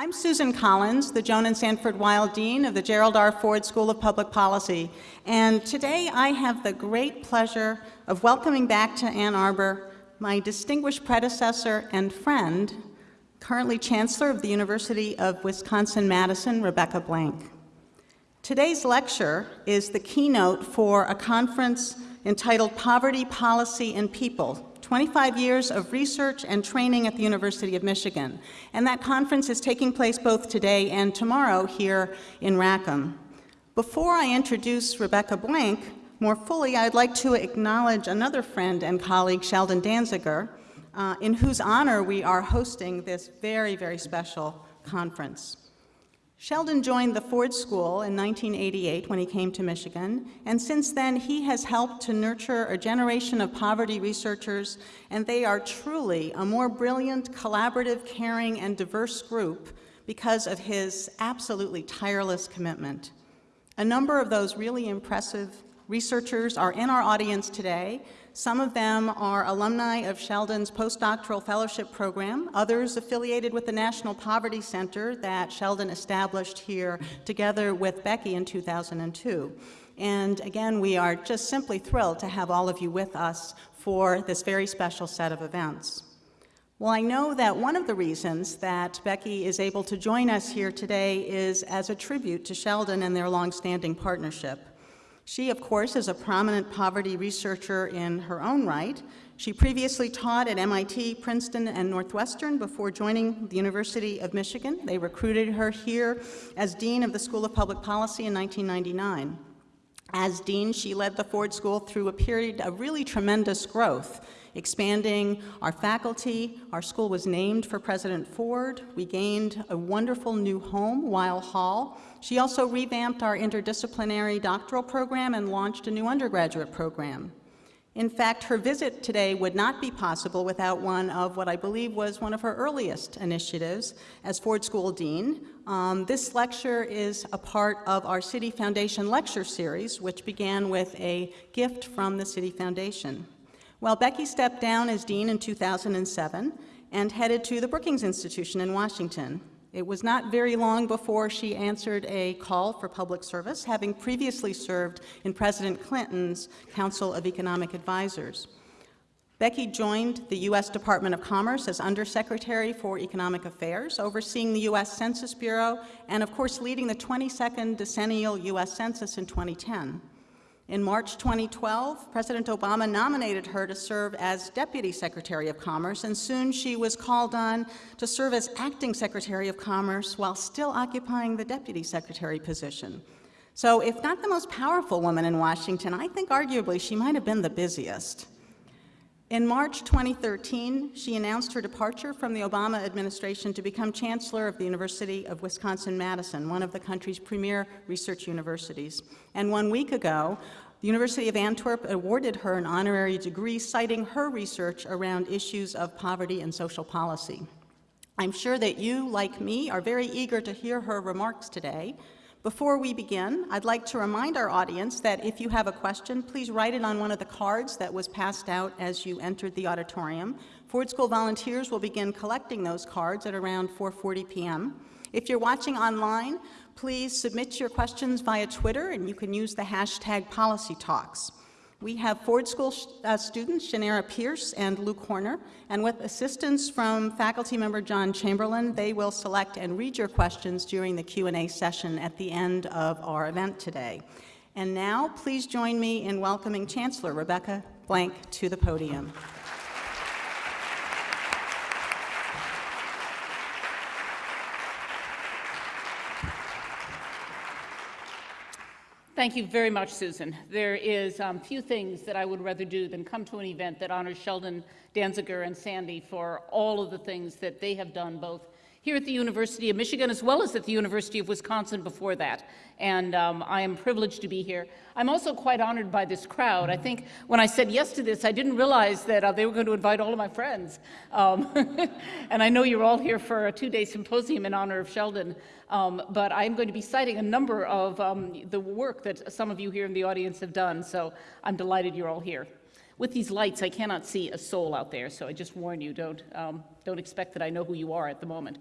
I'm Susan Collins, the Joan and Sanford Weill Dean of the Gerald R. Ford School of Public Policy, and today I have the great pleasure of welcoming back to Ann Arbor my distinguished predecessor and friend, currently Chancellor of the University of Wisconsin-Madison, Rebecca Blank. Today's lecture is the keynote for a conference entitled Poverty, Policy, and People, 25 years of research and training at the University of Michigan. And that conference is taking place both today and tomorrow here in Rackham. Before I introduce Rebecca Blank more fully, I'd like to acknowledge another friend and colleague, Sheldon Danziger, uh, in whose honor we are hosting this very, very special conference. Sheldon joined the Ford School in 1988 when he came to Michigan, and since then he has helped to nurture a generation of poverty researchers, and they are truly a more brilliant, collaborative, caring, and diverse group because of his absolutely tireless commitment. A number of those really impressive researchers are in our audience today, some of them are alumni of Sheldon's postdoctoral fellowship program, others affiliated with the National Poverty Center that Sheldon established here together with Becky in 2002. And again, we are just simply thrilled to have all of you with us for this very special set of events. Well, I know that one of the reasons that Becky is able to join us here today is as a tribute to Sheldon and their longstanding partnership. She, of course, is a prominent poverty researcher in her own right. She previously taught at MIT, Princeton, and Northwestern before joining the University of Michigan. They recruited her here as Dean of the School of Public Policy in 1999. As Dean, she led the Ford School through a period of really tremendous growth expanding our faculty. Our school was named for President Ford. We gained a wonderful new home, Weill Hall. She also revamped our interdisciplinary doctoral program and launched a new undergraduate program. In fact, her visit today would not be possible without one of what I believe was one of her earliest initiatives as Ford School Dean. Um, this lecture is a part of our Citi Foundation lecture series, which began with a gift from the Citi Foundation. Well, Becky stepped down as dean in 2007 and headed to the Brookings Institution in Washington. It was not very long before she answered a call for public service, having previously served in President Clinton's Council of Economic Advisors. Becky joined the U.S. Department of Commerce as Undersecretary for Economic Affairs, overseeing the U.S. Census Bureau, and of course leading the 22nd decennial U.S. Census in 2010. In March 2012, President Obama nominated her to serve as Deputy Secretary of Commerce, and soon she was called on to serve as Acting Secretary of Commerce while still occupying the Deputy Secretary position. So if not the most powerful woman in Washington, I think arguably she might have been the busiest. In March 2013, she announced her departure from the Obama administration to become Chancellor of the University of Wisconsin-Madison, one of the country's premier research universities. And one week ago, the University of Antwerp awarded her an honorary degree citing her research around issues of poverty and social policy. I'm sure that you, like me, are very eager to hear her remarks today, before we begin, I'd like to remind our audience that if you have a question, please write it on one of the cards that was passed out as you entered the auditorium. Ford School volunteers will begin collecting those cards at around 4.40 p.m. If you're watching online, please submit your questions via Twitter, and you can use the hashtag PolicyTalks. We have Ford School uh, students, Shanera Pierce and Luke Horner, and with assistance from faculty member John Chamberlin, they will select and read your questions during the Q&A session at the end of our event today. And now, please join me in welcoming Chancellor Rebecca Blank to the podium. Thank you very much, Susan. There is um, few things that I would rather do than come to an event that honors Sheldon Danziger and Sandy for all of the things that they have done both here at the University of Michigan as well as at the University of Wisconsin before that. And um, I am privileged to be here. I'm also quite honored by this crowd. I think when I said yes to this, I didn't realize that uh, they were going to invite all of my friends. Um, and I know you're all here for a two-day symposium in honor of Sheldon. Um, but I'm going to be citing a number of um, the work that some of you here in the audience have done. So I'm delighted you're all here. With these lights, I cannot see a soul out there, so I just warn you, don't, um, don't expect that I know who you are at the moment.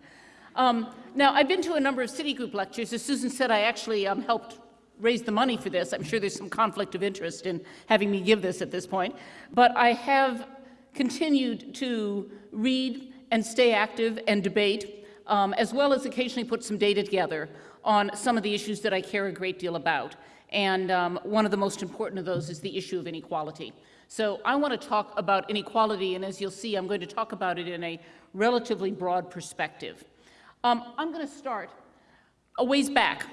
Um, now, I've been to a number of Citigroup lectures. As Susan said, I actually um, helped raise the money for this. I'm sure there's some conflict of interest in having me give this at this point. But I have continued to read and stay active and debate, um, as well as occasionally put some data together on some of the issues that I care a great deal about. And um, one of the most important of those is the issue of inequality. So I want to talk about inequality, and as you'll see, I'm going to talk about it in a relatively broad perspective. Um, I'm going to start a ways back.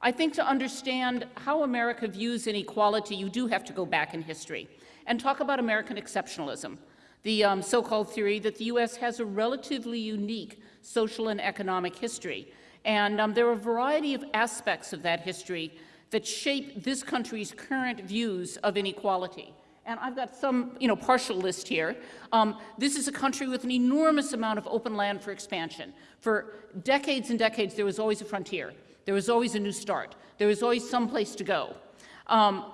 I think to understand how America views inequality, you do have to go back in history and talk about American exceptionalism, the um, so-called theory that the U.S. has a relatively unique social and economic history. And um, there are a variety of aspects of that history that shape this country's current views of inequality. And I've got some, you know, partial list here. Um, this is a country with an enormous amount of open land for expansion. For decades and decades, there was always a frontier. There was always a new start. There was always some place to go. Um,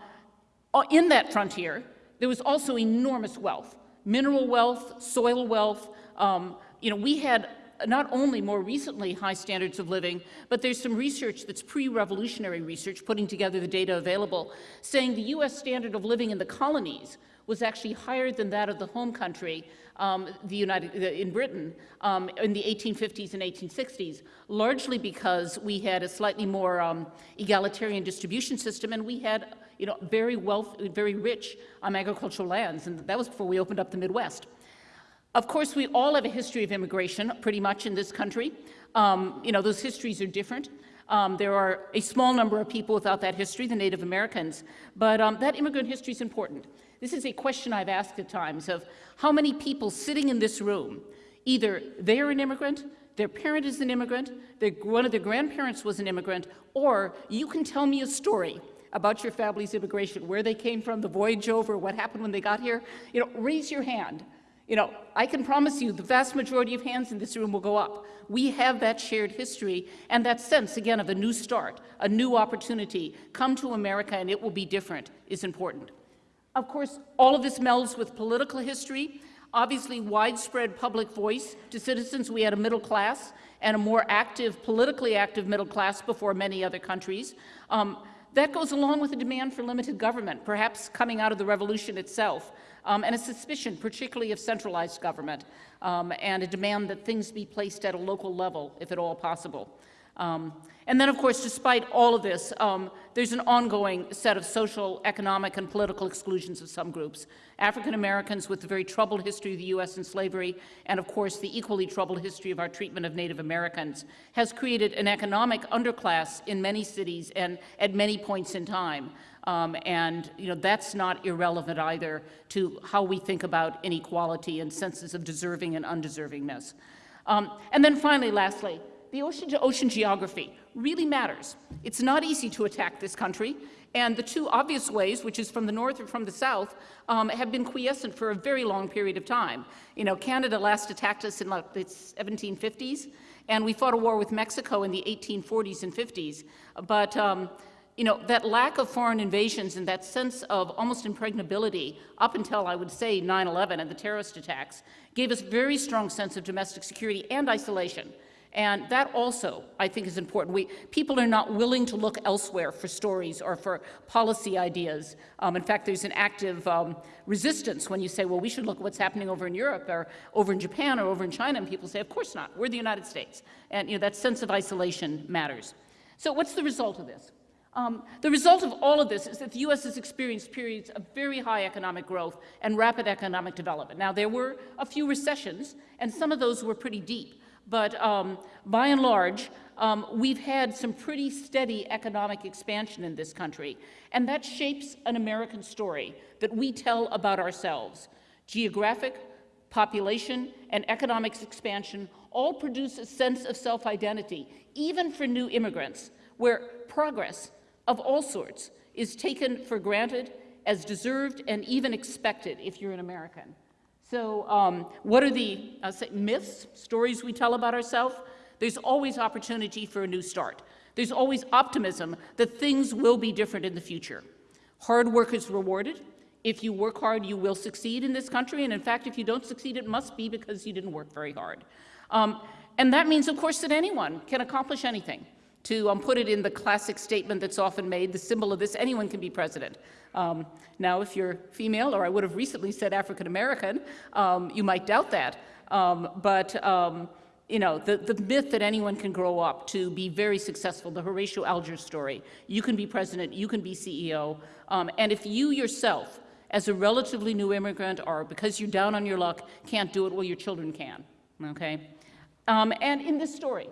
uh, in that frontier, there was also enormous wealth, mineral wealth, soil wealth. Um, you know, we had not only more recently high standards of living, but there's some research that's pre-revolutionary research, putting together the data available, saying the U.S. standard of living in the colonies was actually higher than that of the home country, um, the United, in Britain, um, in the 1850s and 1860s, largely because we had a slightly more um, egalitarian distribution system, and we had, you know, very wealth, very rich um, agricultural lands, and that was before we opened up the Midwest. Of course, we all have a history of immigration, pretty much, in this country. Um, you know, those histories are different. Um, there are a small number of people without that history, the Native Americans, but um, that immigrant history is important. This is a question I've asked at times of how many people sitting in this room, either they're an immigrant, their parent is an immigrant, their, one of their grandparents was an immigrant, or you can tell me a story about your family's immigration, where they came from, the voyage over, what happened when they got here. You know, raise your hand. You know, I can promise you the vast majority of hands in this room will go up. We have that shared history and that sense, again, of a new start, a new opportunity. Come to America and it will be different is important. Of course, all of this melds with political history, obviously widespread public voice to citizens. We had a middle class and a more active, politically active middle class before many other countries. Um, that goes along with the demand for limited government, perhaps coming out of the revolution itself um, and a suspicion, particularly of centralized government, um, and a demand that things be placed at a local level, if at all possible. Um, and then, of course, despite all of this, um, there's an ongoing set of social, economic, and political exclusions of some groups. African Americans with the very troubled history of the U.S. and slavery, and of course the equally troubled history of our treatment of Native Americans, has created an economic underclass in many cities and at many points in time. Um, and you know, that's not irrelevant either to how we think about inequality and senses of deserving and undeservingness. Um, and then finally, lastly, the ocean-to-ocean -ocean geography really matters. It's not easy to attack this country, and the two obvious ways, which is from the north or from the south, um, have been quiescent for a very long period of time. You know, Canada last attacked us in like the 1750s, and we fought a war with Mexico in the 1840s and 50s. But um, you know, that lack of foreign invasions and that sense of almost impregnability up until, I would say, 9-11 and the terrorist attacks gave us very strong sense of domestic security and isolation. And that also, I think, is important. We, people are not willing to look elsewhere for stories or for policy ideas. Um, in fact, there's an active um, resistance when you say, well, we should look at what's happening over in Europe or over in Japan or over in China, and people say, of course not, we're the United States. And you know, that sense of isolation matters. So what's the result of this? Um, the result of all of this is that the U.S. has experienced periods of very high economic growth and rapid economic development. Now, there were a few recessions, and some of those were pretty deep. But um, by and large, um, we've had some pretty steady economic expansion in this country. And that shapes an American story that we tell about ourselves. Geographic, population, and economic expansion all produce a sense of self-identity, even for new immigrants, where progress of all sorts is taken for granted as deserved and even expected if you're an American. So um, what are the uh, myths, stories we tell about ourselves? There's always opportunity for a new start. There's always optimism that things will be different in the future. Hard work is rewarded. If you work hard, you will succeed in this country. And in fact, if you don't succeed, it must be because you didn't work very hard. Um, and that means, of course, that anyone can accomplish anything. To um, put it in the classic statement that's often made, the symbol of this, anyone can be president. Um, now, if you're female, or I would have recently said African American, um, you might doubt that. Um, but um, you know, the, the myth that anyone can grow up to be very successful, the Horatio Alger story. You can be president, you can be CEO, um, and if you yourself, as a relatively new immigrant, or because you're down on your luck, can't do it, well, your children can, okay? And in this story,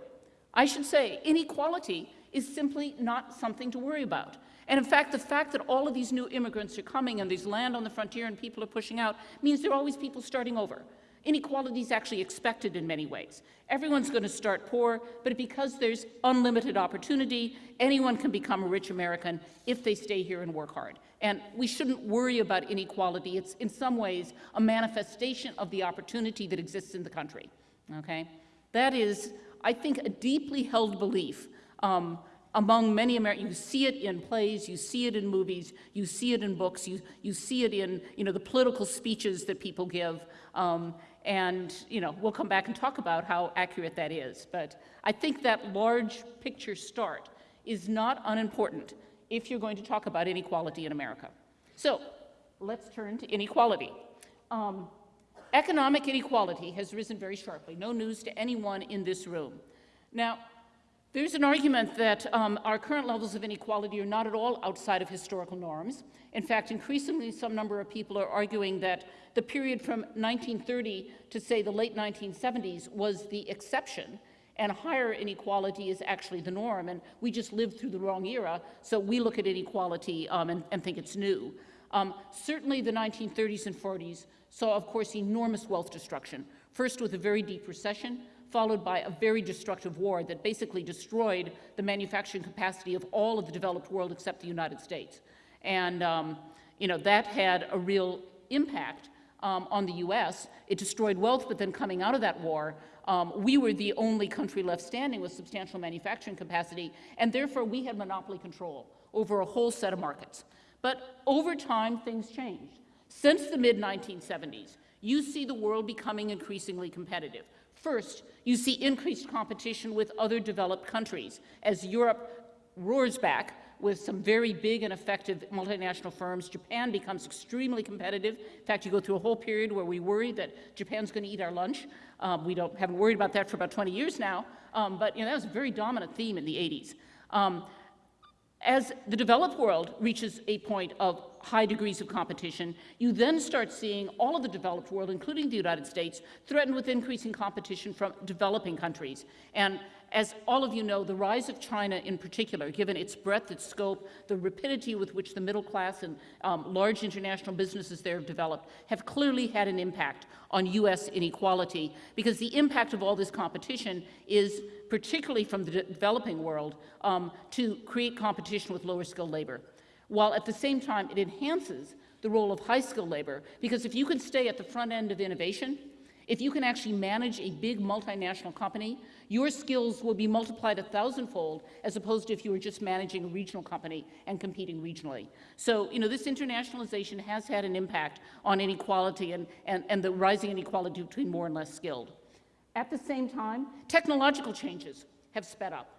I should say, inequality is simply not something to worry about. And in fact, the fact that all of these new immigrants are coming and there's land on the frontier and people are pushing out means there are always people starting over. Inequality is actually expected in many ways. Everyone's going to start poor, but because there's unlimited opportunity, anyone can become a rich American if they stay here and work hard. And we shouldn't worry about inequality. It's in some ways a manifestation of the opportunity that exists in the country. Okay? That is, I think, a deeply held belief um, among many Americans. You see it in plays, you see it in movies, you see it in books, you, you see it in you know, the political speeches that people give. Um, and, you know, we'll come back and talk about how accurate that is. But I think that large picture start is not unimportant if you're going to talk about inequality in America. So let's turn to inequality. Um, economic inequality has risen very sharply. No news to anyone in this room. Now, there's an argument that um, our current levels of inequality are not at all outside of historical norms. In fact, increasingly, some number of people are arguing that the period from 1930 to, say, the late 1970s was the exception, and higher inequality is actually the norm, and we just lived through the wrong era, so we look at inequality um, and, and, think it's new. Um, certainly the 1930s and 40s saw, of course, enormous wealth destruction, first with a very deep recession, followed by a very destructive war that basically destroyed the manufacturing capacity of all of the developed world except the United States. And um, you know, that had a real impact um, on the US. It destroyed wealth, but then coming out of that war, um, we were the only country left standing with substantial manufacturing capacity, and therefore we had monopoly control over a whole set of markets. But over time, things changed. Since the mid-1970s, you see the world becoming increasingly competitive. First, you see increased competition with other developed countries as Europe roars back with some very big and effective multinational firms. Japan becomes extremely competitive. In fact, you go through a whole period where we worry that Japan's going to eat our lunch. Um, we don't, haven't worried about that for about 20 years now, um, but you know, that was a very dominant theme in the 80s. Um, as the developed world reaches a point of high degrees of competition, you then start seeing all of the developed world, including the United States, threatened with increasing competition from developing countries. And as all of you know, the rise of China in particular, given its breadth, its scope, the rapidity with which the middle class and um, large international businesses there have developed, have clearly had an impact on U.S. inequality, because the impact of all this competition is, particularly from the de developing world, um, to create competition with lower skilled labor, while at the same time it enhances the role of high skilled labor, because if you can stay at the front end of innovation, if you can actually manage a big multinational company, your skills will be multiplied a thousandfold as opposed to if you were just managing a regional company and competing regionally. So, you know, this internationalization has had an impact on inequality and, and, and the rising inequality between more and less skilled. At the same time, technological changes have sped up.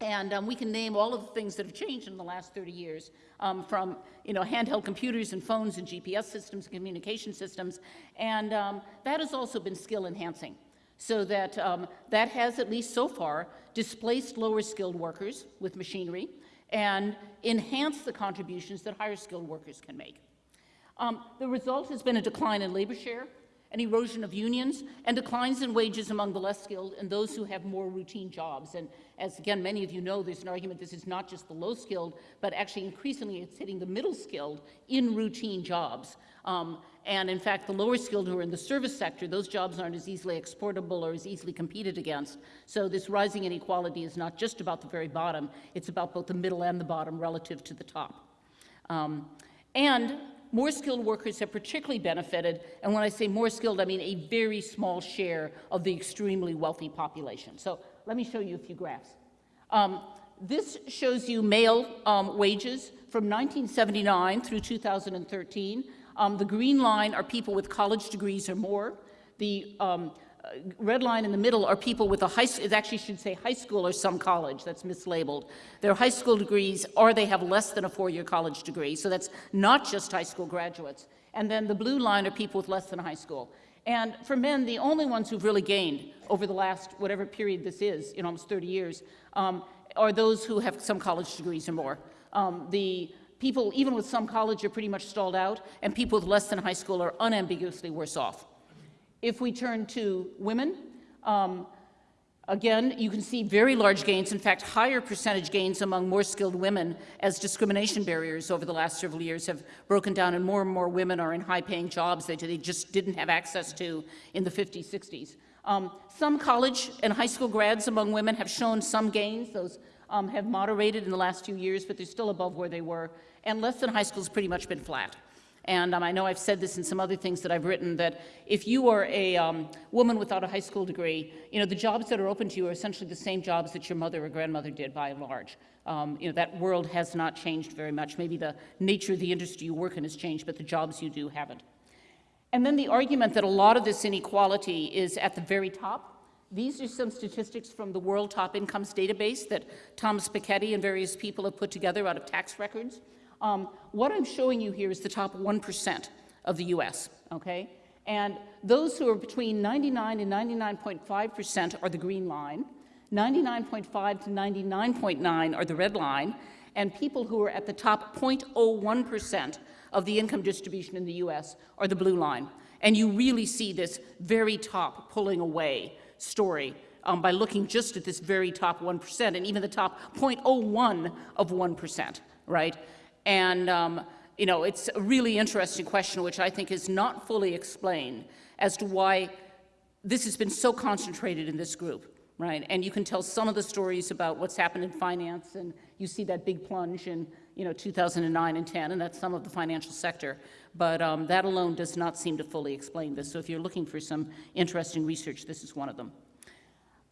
And um, we can name all of the things that have changed in the last 30 years, um, from you know, handheld computers and phones and GPS systems and communication systems. And um, that has also been skill enhancing. So that, um, that has, at least so far, displaced lower skilled workers with machinery and enhanced the contributions that higher skilled workers can make. Um, the result has been a decline in labor share an erosion of unions, and declines in wages among the less skilled and those who have more routine jobs. And as again, many of you know, there's an argument this is not just the low skilled, but actually increasingly it's hitting the middle skilled in routine jobs. Um, and in fact, the lower skilled who are in the service sector, those jobs aren't as easily exportable or as easily competed against. So this rising inequality is not just about the very bottom, it's about both the middle and the bottom relative to the top. Um, and more skilled workers have particularly benefited, and when I say more skilled, I mean a very small share of the extremely wealthy population. So let me show you a few graphs. Um, this shows you male um, wages from 1979 through 2013. Um, the green line are people with college degrees or more. The um, red line in the middle are people with a high, it actually should say high school or some college, that's mislabeled. Their high school degrees, or they have less than a four-year college degree, so that's not just high school graduates. And then the blue line are people with less than high school. And for men, the only ones who've really gained over the last, whatever period this is, in almost 30 years, um, are those who have some college degrees or more. Um, the people, even with some college, are pretty much stalled out, and people with less than high school are unambiguously worse off. If we turn to women, um, again, you can see very large gains, in fact, higher percentage gains among more skilled women as discrimination barriers over the last several years have broken down and more and more women are in high-paying jobs that they just didn't have access to in the 50s, 60s. Um, some college and high school grads among women have shown some gains. Those um, have moderated in the last few years, but they're still above where they were. And less than high school has pretty much been flat. And um, I know I've said this in some other things that I've written, that if you are a um, woman without a high school degree, you know, the jobs that are open to you are essentially the same jobs that your mother or grandmother did by and large. Um, you know, that world has not changed very much. Maybe the nature of the industry you work in has changed, but the jobs you do haven't. And then the argument that a lot of this inequality is at the very top. These are some statistics from the World Top Incomes database that Thomas Piketty and various people have put together out of tax records. Um, what I'm showing you here is the top 1% of the US, okay? And those who are between 99 and 99.5% are the green line, 99.5 to 99.9 are the red line, and people who are at the top 0.01% of the income distribution in the US are the blue line. And you really see this very top pulling away story um, by looking just at this very top 1% and even the top 0.01 of 1%, right? And, um, you know, it's a really interesting question, which I think is not fully explained as to why this has been so concentrated in this group, right? And you can tell some of the stories about what's happened in finance, and you see that big plunge in, you know, 2009 and 10, and that's some of the financial sector. But um, that alone does not seem to fully explain this. So if you're looking for some interesting research, this is one of them.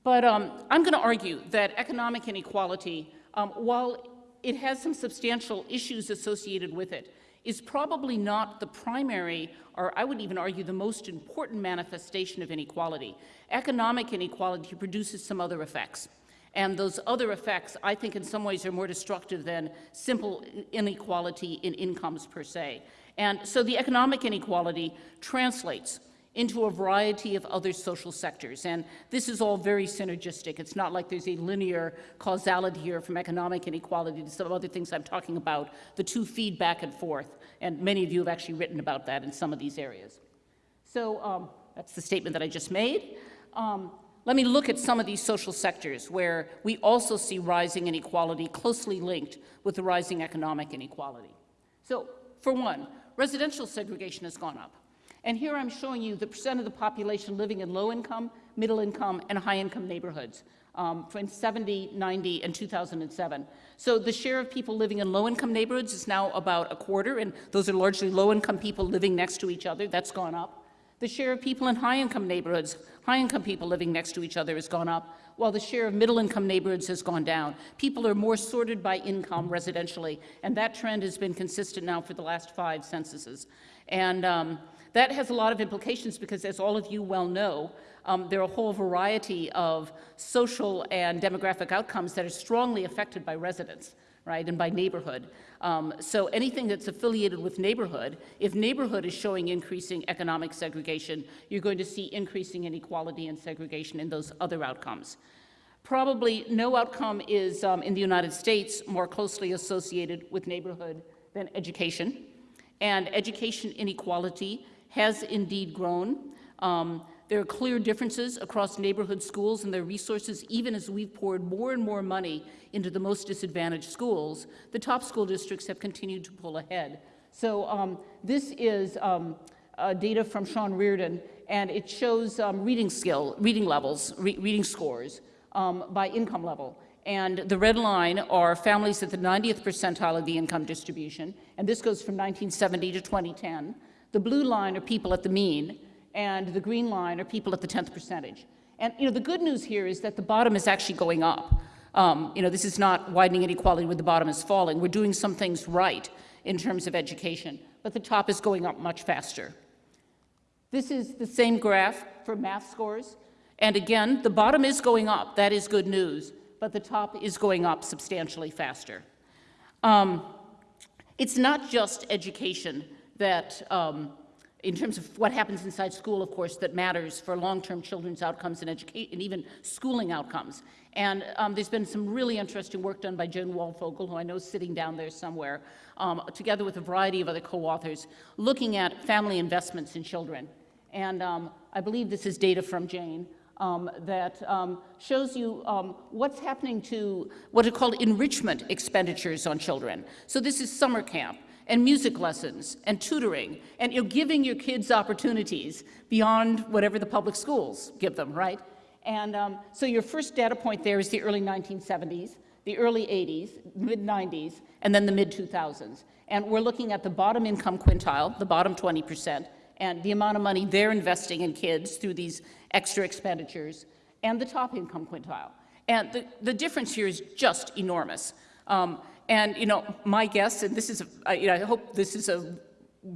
But um, I'm going to argue that economic inequality, um, while it has some substantial issues associated with it, is probably not the primary, or I would even argue the most important manifestation of inequality. Economic inequality produces some other effects. And those other effects, I think in some ways are more destructive than simple inequality in incomes per se. And so the economic inequality translates into a variety of other social sectors. And this is all very synergistic. It's not like there's a linear causality here from economic inequality to some other things I'm talking about. The two feed back and forth. And many of you have actually written about that in some of these areas. So um, that's the statement that I just made. Um, let me look at some of these social sectors where we also see rising inequality closely linked with the rising economic inequality. So, for one, residential segregation has gone up. And here I'm showing you the percent of the population living in low income, middle income, and high income neighborhoods um, in 70, 90, and 2007. So the share of people living in low income neighborhoods is now about a quarter, and those are largely low income people living next to each other. That's gone up. The share of people in high income neighborhoods, high income people living next to each other has gone up, while the share of middle income neighborhoods has gone down. People are more sorted by income residentially, and that trend has been consistent now for the last five censuses. And um, that has a lot of implications because, as all of you well know, um, there are a whole variety of social and demographic outcomes that are strongly affected by residents, right, and by neighborhood. Um, so anything that's affiliated with neighborhood, if neighborhood is showing increasing economic segregation, you're going to see increasing inequality and segregation in those other outcomes. Probably no outcome is, um, in the United States, more closely associated with neighborhood than education. And education inequality has indeed grown. Um, there are clear differences across neighborhood schools and their resources, even as we've poured more and more money into the most disadvantaged schools. The top school districts have continued to pull ahead. So um, this is um, uh, data from Sean Reardon, and it shows um, reading skill, reading levels, re reading scores um, by income level. And the red line are families at the 90th percentile of the income distribution, and this goes from 1970 to 2010. The blue line are people at the mean, and the green line are people at the 10th percentage. And you know, the good news here is that the bottom is actually going up. Um, you know, this is not widening inequality where the bottom is falling. We're doing some things right in terms of education, but the top is going up much faster. This is the same graph for math scores. And again, the bottom is going up. That is good news. But the top is going up substantially faster. Um, it's not just education that, um, in terms of what happens inside school, of course, that matters for long-term children's outcomes and and even schooling outcomes. And um, there's been some really interesting work done by Jane Waldfogel, who I know is sitting down there somewhere, um, together with a variety of other co-authors, looking at family investments in children. And um, I believe this is data from Jane. Um, that um, shows you um, what's happening to what are called enrichment expenditures on children. So this is summer camp and music lessons and tutoring, and you're giving your kids opportunities beyond whatever the public schools give them, right? And um, so your first data point there is the early 1970s, the early 80s, mid 90s, and then the mid 2000s. And we're looking at the bottom income quintile, the bottom 20%, and the amount of money they're investing in kids through these extra expenditures, and the top income quintile. And the, the difference here is just enormous. Um, and, you know, my guess, and this is, a, you know, I hope this is a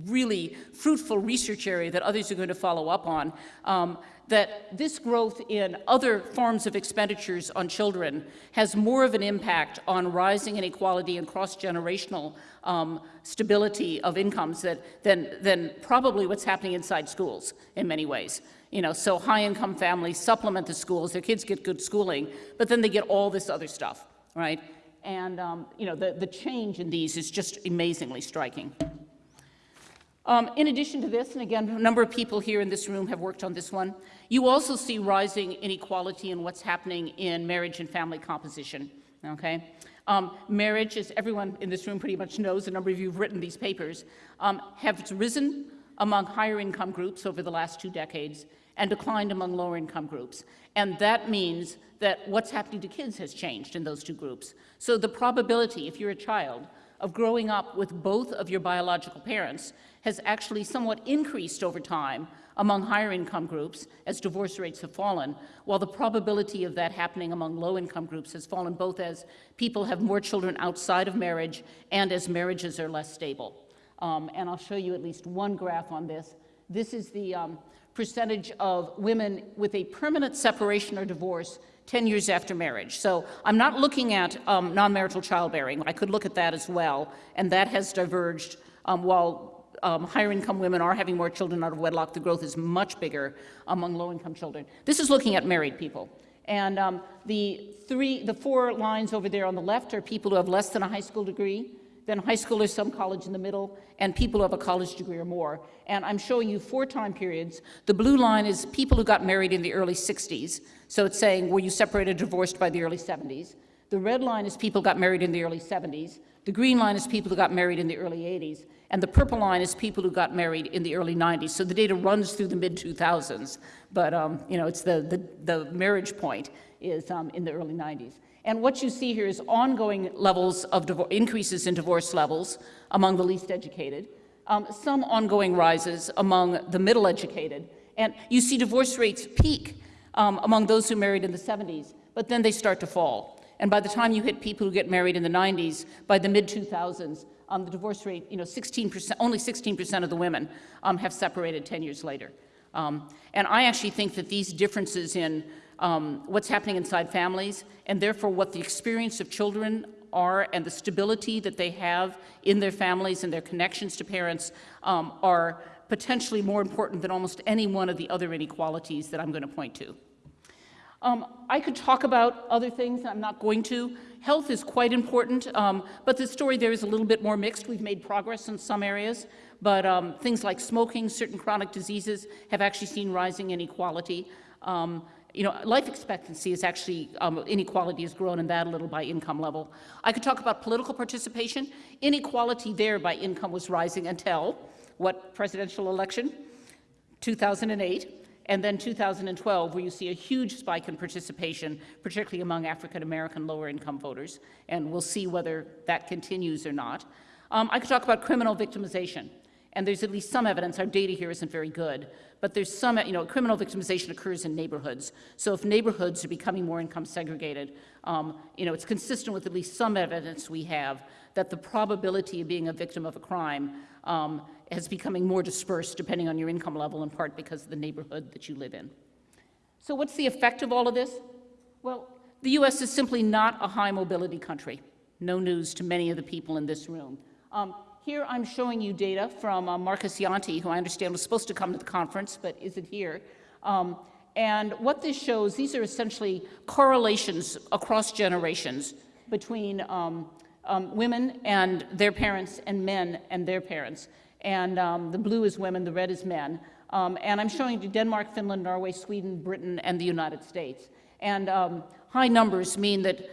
really fruitful research area that others are going to follow up on, um, that this growth in other forms of expenditures on children has more of an impact on rising inequality and cross-generational um, stability of incomes that, than, than probably what's happening inside schools in many ways. You know, so high-income families supplement the schools, their kids get good schooling, but then they get all this other stuff, right? And, um, you know, the, the change in these is just amazingly striking. Um, in addition to this, and again, a number of people here in this room have worked on this one, you also see rising inequality in what's happening in marriage and family composition, okay? Um, marriage, as everyone in this room pretty much knows, a number of you have written these papers, um, have risen among higher income groups over the last two decades and declined among lower income groups. And that means that what's happening to kids has changed in those two groups. So the probability, if you're a child, of growing up with both of your biological parents has actually somewhat increased over time among higher income groups as divorce rates have fallen, while the probability of that happening among low income groups has fallen both as people have more children outside of marriage and as marriages are less stable. Um, and I'll show you at least one graph on this. This is the um, percentage of women with a permanent separation or divorce 10 years after marriage. So I'm not looking at um, non-marital childbearing. I could look at that as well, and that has diverged um, while um, higher income women are having more children out of wedlock, the growth is much bigger among low income children. This is looking at married people. And um, the three, the four lines over there on the left are people who have less than a high school degree, then high school or some college in the middle, and people who have a college degree or more. And I'm showing you four time periods. The blue line is people who got married in the early 60s. So it's saying, were you separated, or divorced by the early 70s? The red line is people got married in the early 70s. The green line is people who got married in the early 80s. And the purple line is people who got married in the early 90s. So the data runs through the mid-2000s. But, um, you know, it's the, the, the marriage point is um, in the early 90s. And what you see here is ongoing levels of increases in divorce levels among the least educated, um, some ongoing rises among the middle educated, and you see divorce rates peak um, among those who married in the 70s, but then they start to fall. And by the time you hit people who get married in the 90s, by the mid-2000s, um, the divorce rate, you know, 16%, only 16% of the women um, have separated 10 years later. Um, and I actually think that these differences in um, what's happening inside families, and therefore what the experience of children are and the stability that they have in their families and their connections to parents um, are potentially more important than almost any one of the other inequalities that I'm going to point to. Um, I could talk about other things, I'm not going to. Health is quite important, um, but the story there is a little bit more mixed. We've made progress in some areas, but um, things like smoking, certain chronic diseases have actually seen rising inequality. Um, you know, life expectancy is actually, um, inequality has grown in that a little by income level. I could talk about political participation. Inequality there by income was rising until what presidential election? 2008 and then 2012, where you see a huge spike in participation, particularly among African American lower income voters, and we'll see whether that continues or not. Um, I could talk about criminal victimization. And there's at least some evidence, our data here isn't very good, but there's some, you know, criminal victimization occurs in neighborhoods. So if neighborhoods are becoming more income segregated, um, you know, it's consistent with at least some evidence we have that the probability of being a victim of a crime um, is becoming more dispersed depending on your income level, in part because of the neighborhood that you live in. So what's the effect of all of this? Well, the U.S. is simply not a high mobility country. No news to many of the people in this room. Um, here I'm showing you data from uh, Markus Jäntti, who I understand was supposed to come to the conference but isn't here. Um, and what this shows, these are essentially correlations across generations between um, um, women and their parents and men and their parents. And um, the blue is women, the red is men. Um, and I'm showing you Denmark, Finland, Norway, Sweden, Britain, and the United States. And um, high numbers mean that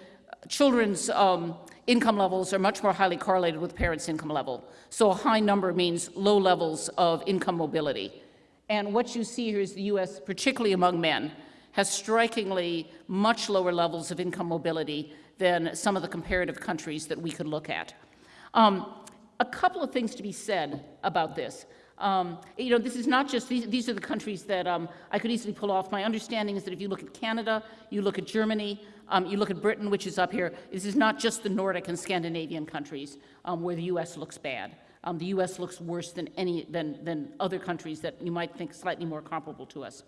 children's um, income levels are much more highly correlated with parents' income level. So a high number means low levels of income mobility. And what you see here is the U.S., particularly among men, has strikingly much lower levels of income mobility than some of the comparative countries that we could look at. Um, a couple of things to be said about this. Um, you know, this is not just, these, these are the countries that um, I could easily pull off. My understanding is that if you look at Canada, you look at Germany, um, you look at Britain, which is up here, this is not just the Nordic and Scandinavian countries um, where the U.S. looks bad. Um, the U.S. looks worse than, any, than, than other countries that you might think slightly more comparable to us.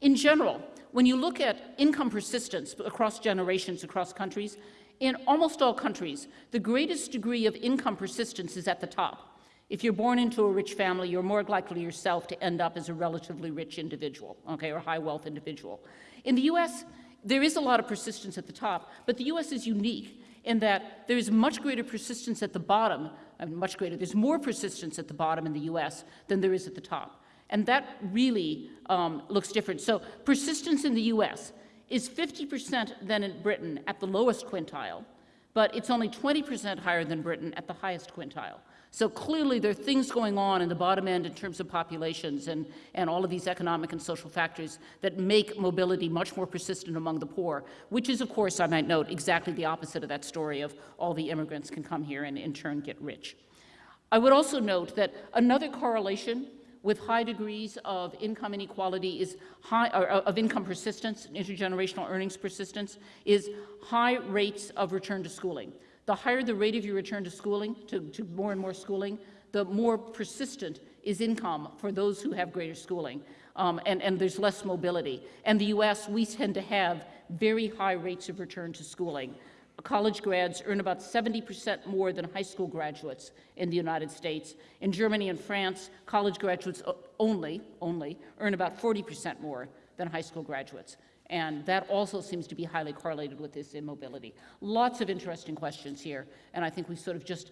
In general, when you look at income persistence across generations, across countries, in almost all countries, the greatest degree of income persistence is at the top. If you're born into a rich family, you're more likely yourself to end up as a relatively rich individual, okay, or high wealth individual. In the US, there is a lot of persistence at the top, but the US is unique in that there is much greater persistence at the bottom, uh, much greater, there's more persistence at the bottom in the US than there is at the top. And that really um, looks different. So persistence in the US is 50% than in Britain at the lowest quintile, but it's only 20% higher than Britain at the highest quintile. So clearly there are things going on in the bottom end in terms of populations and, and all of these economic and social factors that make mobility much more persistent among the poor, which is, of course, I might note, exactly the opposite of that story of all the immigrants can come here and in turn get rich. I would also note that another correlation with high degrees of income inequality is high, or uh, of income persistence, intergenerational earnings persistence, is high rates of return to schooling. The higher the rate of your return to schooling, to, to more and more schooling, the more persistent is income for those who have greater schooling. Um, and, and there's less mobility. And the US, we tend to have very high rates of return to schooling. College grads earn about 70% more than high school graduates in the United States. In Germany and France, college graduates only, only earn about 40% more than high school graduates. And that also seems to be highly correlated with this immobility. Lots of interesting questions here, and I think we've sort of just,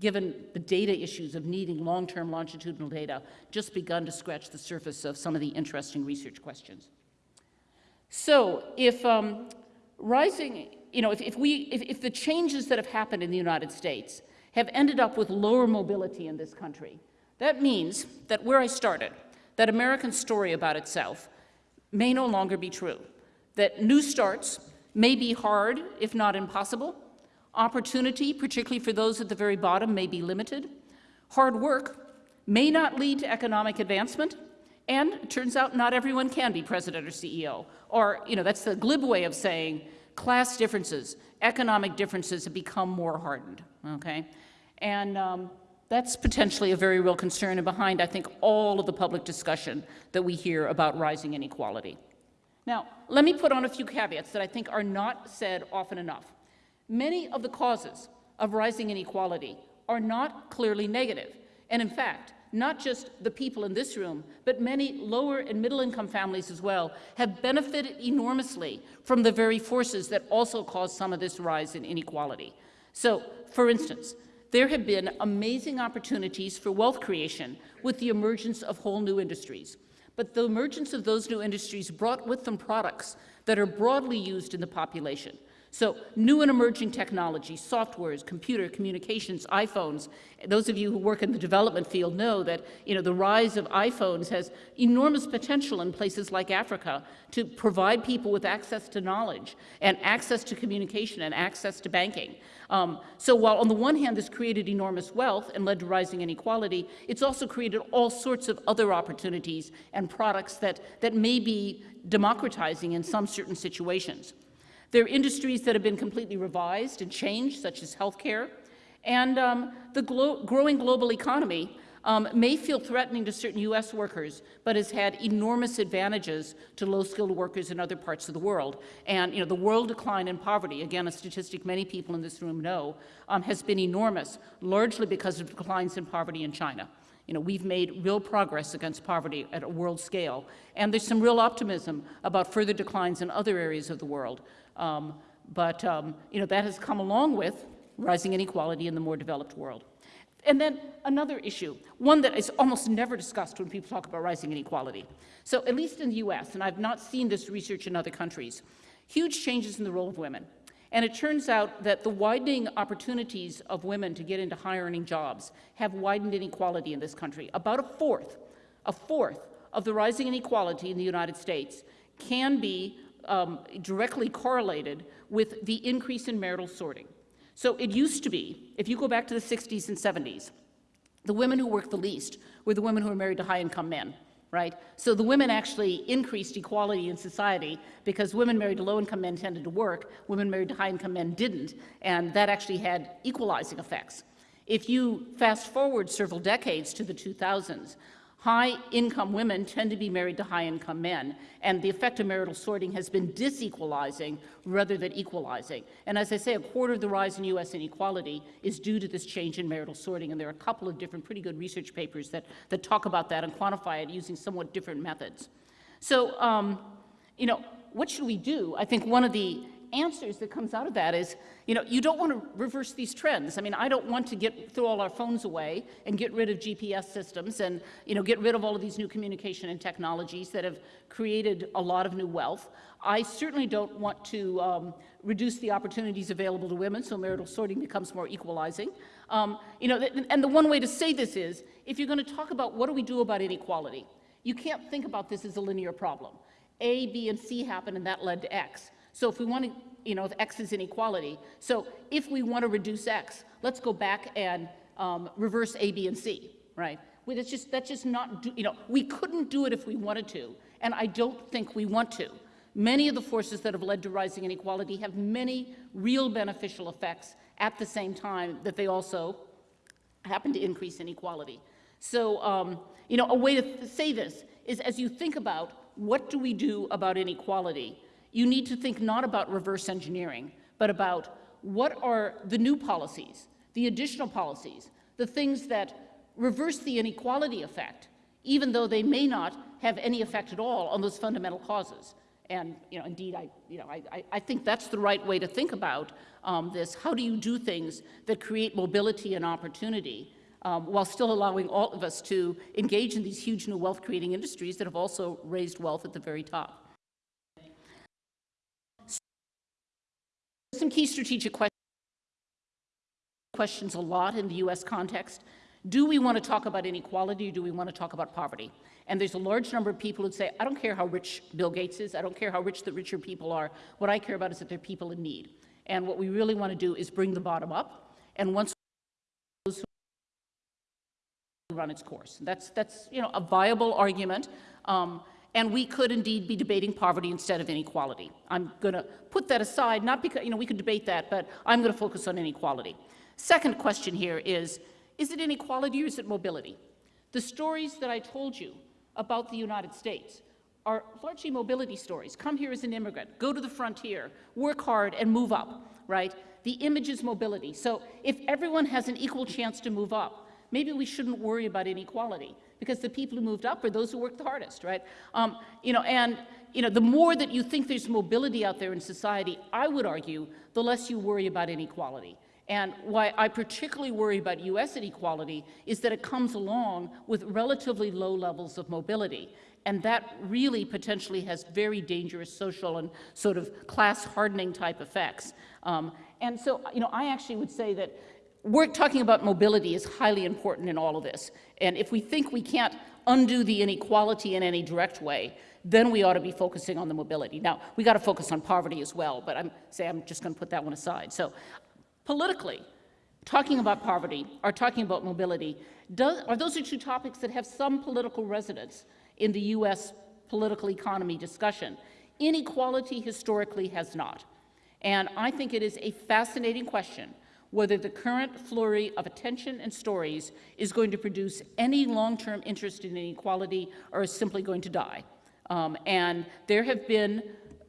given the data issues of needing long-term longitudinal data, just begun to scratch the surface of some of the interesting research questions. So if um, rising, you know, if, if we, if, if the changes that have happened in the United States have ended up with lower mobility in this country, that means that where I started, that American story about itself, may no longer be true that new starts may be hard, if not impossible. Opportunity, particularly for those at the very bottom, may be limited. Hard work may not lead to economic advancement. And it turns out not everyone can be president or CEO. Or, you know, that's the glib way of saying class differences, economic differences have become more hardened, okay? And um, that's potentially a very real concern and behind, I think, all of the public discussion that we hear about rising inequality. Now, let me put on a few caveats that I think are not said often enough. Many of the causes of rising inequality are not clearly negative. And in fact, not just the people in this room, but many lower and middle income families as well have benefited enormously from the very forces that also cause some of this rise in inequality. So, for instance, there have been amazing opportunities for wealth creation with the emergence of whole new industries. But the emergence of those new industries brought with them products that are broadly used in the population. So new and emerging technologies, softwares, computer, communications, iPhones. Those of you who work in the development field know that you know, the rise of iPhones has enormous potential in places like Africa to provide people with access to knowledge and access to communication and access to banking. Um, so while on the one hand this created enormous wealth and led to rising inequality, it's also created all sorts of other opportunities and products that, that may be democratizing in some certain situations. There are industries that have been completely revised and changed, such as healthcare. And um, the glo growing global economy um, may feel threatening to certain U.S. workers, but has had enormous advantages to low-skilled workers in other parts of the world. And you know, the world decline in poverty, again, a statistic many people in this room know, um, has been enormous, largely because of declines in poverty in China. You know, we've made real progress against poverty at a world scale, and there's some real optimism about further declines in other areas of the world. Um, but um, you know, that has come along with rising inequality in the more developed world. And then another issue, one that is almost never discussed when people talk about rising inequality. So at least in the US, and I've not seen this research in other countries, huge changes in the role of women. And it turns out that the widening opportunities of women to get into higher earning jobs have widened inequality in this country. About a fourth, a fourth of the rising inequality in the United States can be um, directly correlated with the increase in marital sorting. So it used to be, if you go back to the 60s and 70s, the women who worked the least were the women who were married to high-income men, right? So the women actually increased equality in society because women married to low-income men tended to work, women married to high-income men didn't, and that actually had equalizing effects. If you fast forward several decades to the 2000s, High-income women tend to be married to high-income men, and the effect of marital sorting has been disequalizing rather than equalizing. And as I say, a quarter of the rise in U.S. inequality is due to this change in marital sorting, and there are a couple of different pretty good research papers that, that talk about that and quantify it using somewhat different methods. So, um, you know, what should we do? I think one of the answers that comes out of that is, you know, you don't want to reverse these trends. I mean, I don't want to get throw all our phones away and get rid of GPS systems and, you know, get rid of all of these new communication and technologies that have created a lot of new wealth. I certainly don't want to um, reduce the opportunities available to women so marital sorting becomes more equalizing. Um, you know, and the one way to say this is, if you're going to talk about what do we do about inequality, you can't think about this as a linear problem. A, B, and C happened and that led to X. So if we want to, you know, if X is inequality, so if we want to reduce X, let's go back and um, reverse A, B, and C, right? Well, that's just, that's just not, do, you know, we couldn't do it if we wanted to, and I don't think we want to. Many of the forces that have led to rising inequality have many real beneficial effects at the same time that they also happen to increase inequality. So, um, you know, a way to say this is as you think about what do we do about inequality, you need to think not about reverse engineering, but about what are the new policies, the additional policies, the things that reverse the inequality effect, even though they may not have any effect at all on those fundamental causes. And you know, indeed, I, you know, I, I think that's the right way to think about um, this. How do you do things that create mobility and opportunity um, while still allowing all of us to engage in these huge new wealth-creating industries that have also raised wealth at the very top? Key strategic questions a lot in the U.S. context. Do we want to talk about inequality or do we want to talk about poverty? And there's a large number of people who say, I don't care how rich Bill Gates is, I don't care how rich the richer people are, what I care about is that there are people in need. And what we really want to do is bring the bottom up, and once those run its course. That's, that's you know, a viable argument. Um, and we could indeed be debating poverty instead of inequality. I'm going to put that aside, not because, you know, we could debate that, but I'm going to focus on inequality. Second question here is, is it inequality or is it mobility? The stories that I told you about the United States are largely mobility stories. Come here as an immigrant, go to the frontier, work hard and move up, right? The image is mobility. So if everyone has an equal chance to move up, maybe we shouldn't worry about inequality because the people who moved up are those who worked the hardest, right? Um, you know, and you know, the more that you think there's mobility out there in society, I would argue, the less you worry about inequality. And why I particularly worry about U.S. inequality is that it comes along with relatively low levels of mobility. and that really potentially has very dangerous social and sort of class hardening type effects. Um, and so, you know, I actually would say that we're talking about mobility is highly important in all of this. And if we think we can't undo the inequality in any direct way, then we ought to be focusing on the mobility. Now, we got to focus on poverty as well, but I'm say I'm just going to put that one aside. So, politically, talking about poverty or talking about mobility, does, are those are two topics that have some political resonance in the U.S. political economy discussion. Inequality historically has not. And I think it is a fascinating question whether the current flurry of attention and stories is going to produce any long-term interest in inequality or is simply going to die. Um, and there have been,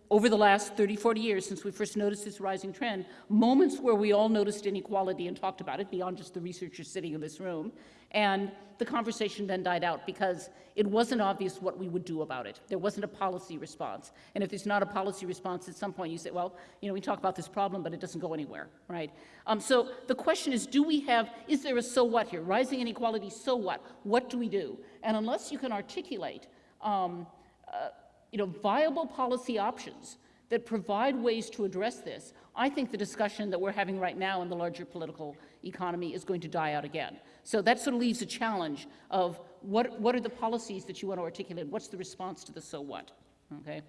over the last 30, 40 years since we first noticed this rising trend, moments where we all noticed inequality and talked about it beyond just the researchers sitting in this room. And the conversation then died out because it wasn't obvious what we would do about it. There wasn't a policy response. And if there's not a policy response, at some point you say, well, you know, we talk about this problem, but it doesn't go anywhere, right? Um, so the question is, do we have, is there a so what here? Rising inequality, so what? What do we do? And unless you can articulate um, uh, you know, viable policy options that provide ways to address this, I think the discussion that we're having right now in the larger political economy is going to die out again. So that sort of leaves a challenge of what, what are the policies that you want to articulate? What's the response to the so what? Okay.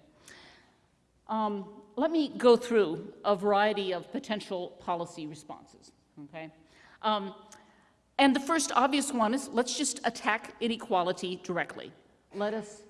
Um, let me go through a variety of potential policy responses. Okay. Um, and the first obvious one is let's just attack inequality directly. Let us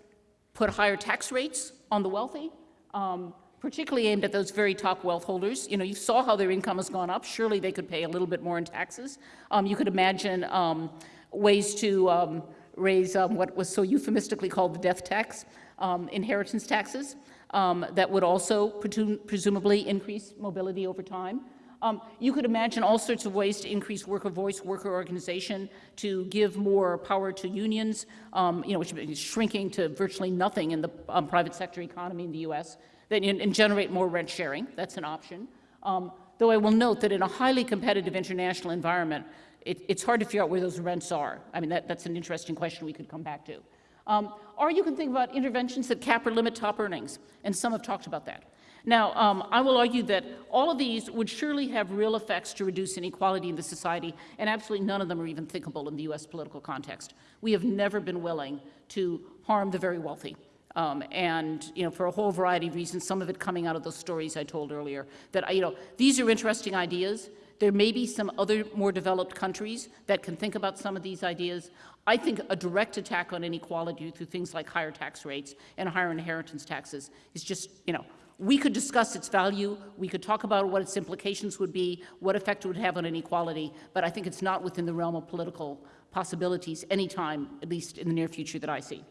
put higher tax rates on the wealthy, um, particularly aimed at those very top wealth holders. You know, you saw how their income has gone up. Surely they could pay a little bit more in taxes. Um, you could imagine um, ways to um, raise um, what was so euphemistically called the death tax, um, inheritance taxes, that would also presumably increase mobility over time. Um, you could imagine all sorts of ways to increase worker voice, worker organization, to give more power to unions, um, you know, which is shrinking to virtually nothing in the um, private sector economy in the U.S., and, and generate more rent sharing. That's an option. Um, though I will note that in a highly competitive international environment, it, it's hard to figure out where those rents are. I mean, that, that's an interesting question we could come back to. Um, or you can think about interventions that cap or limit top earnings, and some have talked about that. Now, um, I will argue that all of these would surely have real effects to reduce inequality in the society, and absolutely none of them are even thinkable in the U.S. political context. We have never been willing to harm the very wealthy. Um, and you know, for a whole variety of reasons, some of it coming out of those stories I told earlier, that you know, these are interesting ideas. There may be some other more developed countries that can think about some of these ideas. I think a direct attack on inequality through things like higher tax rates and higher inheritance taxes is just, you know, we could discuss its value, we could talk about what its implications would be, what effect it would have on inequality, but I think it's not within the realm of political possibilities anytime, at least in the near future that I see.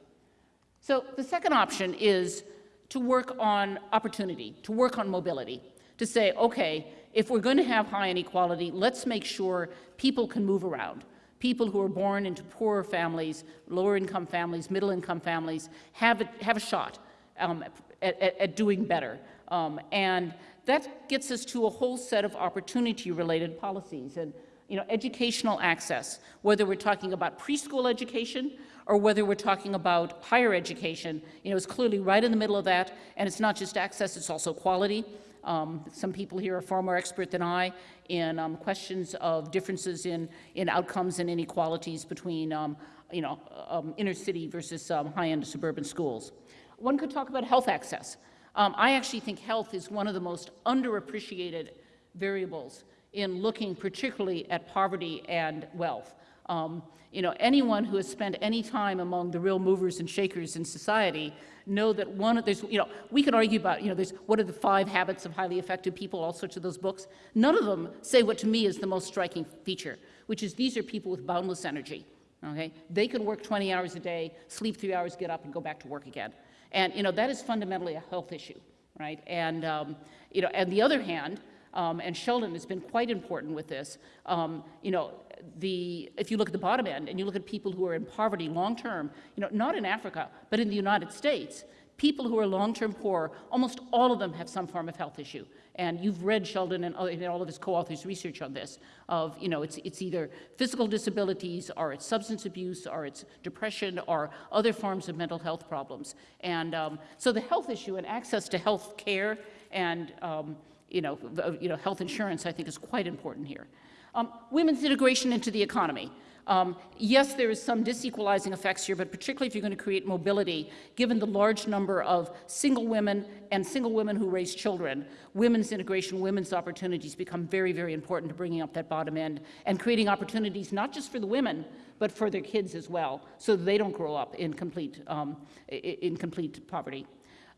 So the second option is to work on opportunity, to work on mobility, to say, okay, if we're going to have high inequality, let's make sure people can move around. People who are born into poorer families, lower income families, middle income families, have a, have a shot um, at, at, at, doing better. Um, and that gets us to a whole set of opportunity-related policies and you know, educational access, whether we're talking about preschool education or whether we're talking about higher education, you know, is clearly right in the middle of that, and it's not just access, it's also quality. Um, some people here are far more expert than I in um, questions of differences in, in outcomes and inequalities between, um, you know, um, inner city versus um, high-end suburban schools. One could talk about health access. Um, I actually think health is one of the most underappreciated variables in looking particularly at poverty and wealth. Um, you know, anyone who has spent any time among the real movers and shakers in society know that one of, there's, you know, we could argue about, you know, there's, what are the five habits of highly effective people, all sorts of those books. None of them say what to me is the most striking feature, which is these are people with boundless energy, okay? They can work 20 hours a day, sleep three hours, get up and go back to work again. And, you know, that is fundamentally a health issue, right? And, um, you know, on the other hand, um, and Sheldon has been quite important with this, um, you know, the, if you look at the bottom end and you look at people who are in poverty long term, you know, not in Africa, but in the United States, People who are long-term poor, almost all of them have some form of health issue. And you've read Sheldon and all of his co-authors' research on this, of, you know, it's, it's either physical disabilities, or it's substance abuse, or it's depression, or other forms of mental health problems. And um, so the health issue and access to health care and, um, you know, you know, health insurance, I think, is quite important here. Um, women's integration into the economy. Um, yes, there is some disequalizing effects here, but particularly if you're going to create mobility, given the large number of single women and single women who raise children, women's integration, women's opportunities become very, very important to bringing up that bottom end and creating opportunities not just for the women, but for their kids as well, so they don't grow up in complete, um, in complete poverty.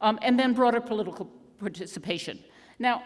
Um, and then broader political participation. Now,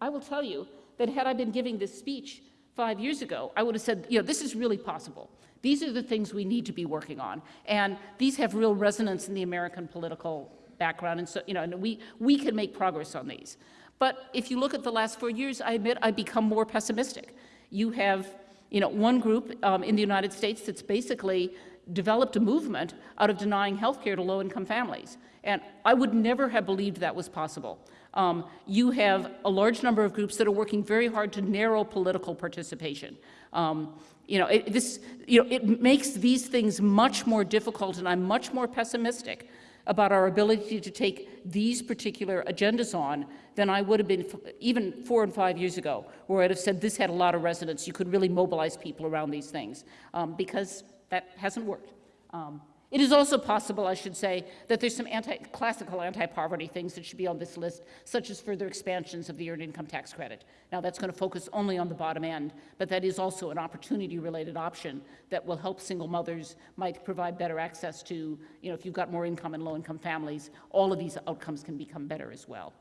I will tell you that had I been giving this speech five years ago, I would have said, you know, this is really possible. These are the things we need to be working on. And these have real resonance in the American political background. And so, you know, and we, we can make progress on these. But if you look at the last four years, I admit I've become more pessimistic. You have, you know, one group um, in the United States that's basically developed a movement out of denying health care to low-income families. And I would never have believed that was possible. Um, you have a large number of groups that are working very hard to narrow political participation. Um, you know, it, this, you know, it makes these things much more difficult, and I'm much more pessimistic about our ability to take these particular agendas on than I would have been even four and five years ago, where I'd have said this had a lot of resonance. You could really mobilize people around these things, um, because that hasn't worked. Um, it is also possible, I should say, that there's some anti, classical anti-poverty things that should be on this list, such as further expansions of the earned income tax credit. Now, that's going to focus only on the bottom end, but that is also an opportunity-related option that will help single mothers, might provide better access to, you know, if you've got more income in low-income families, all of these outcomes can become better as well.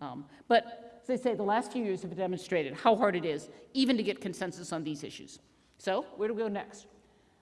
Um, but as I say, the last few years have demonstrated how hard it is even to get consensus on these issues. So where do we go next?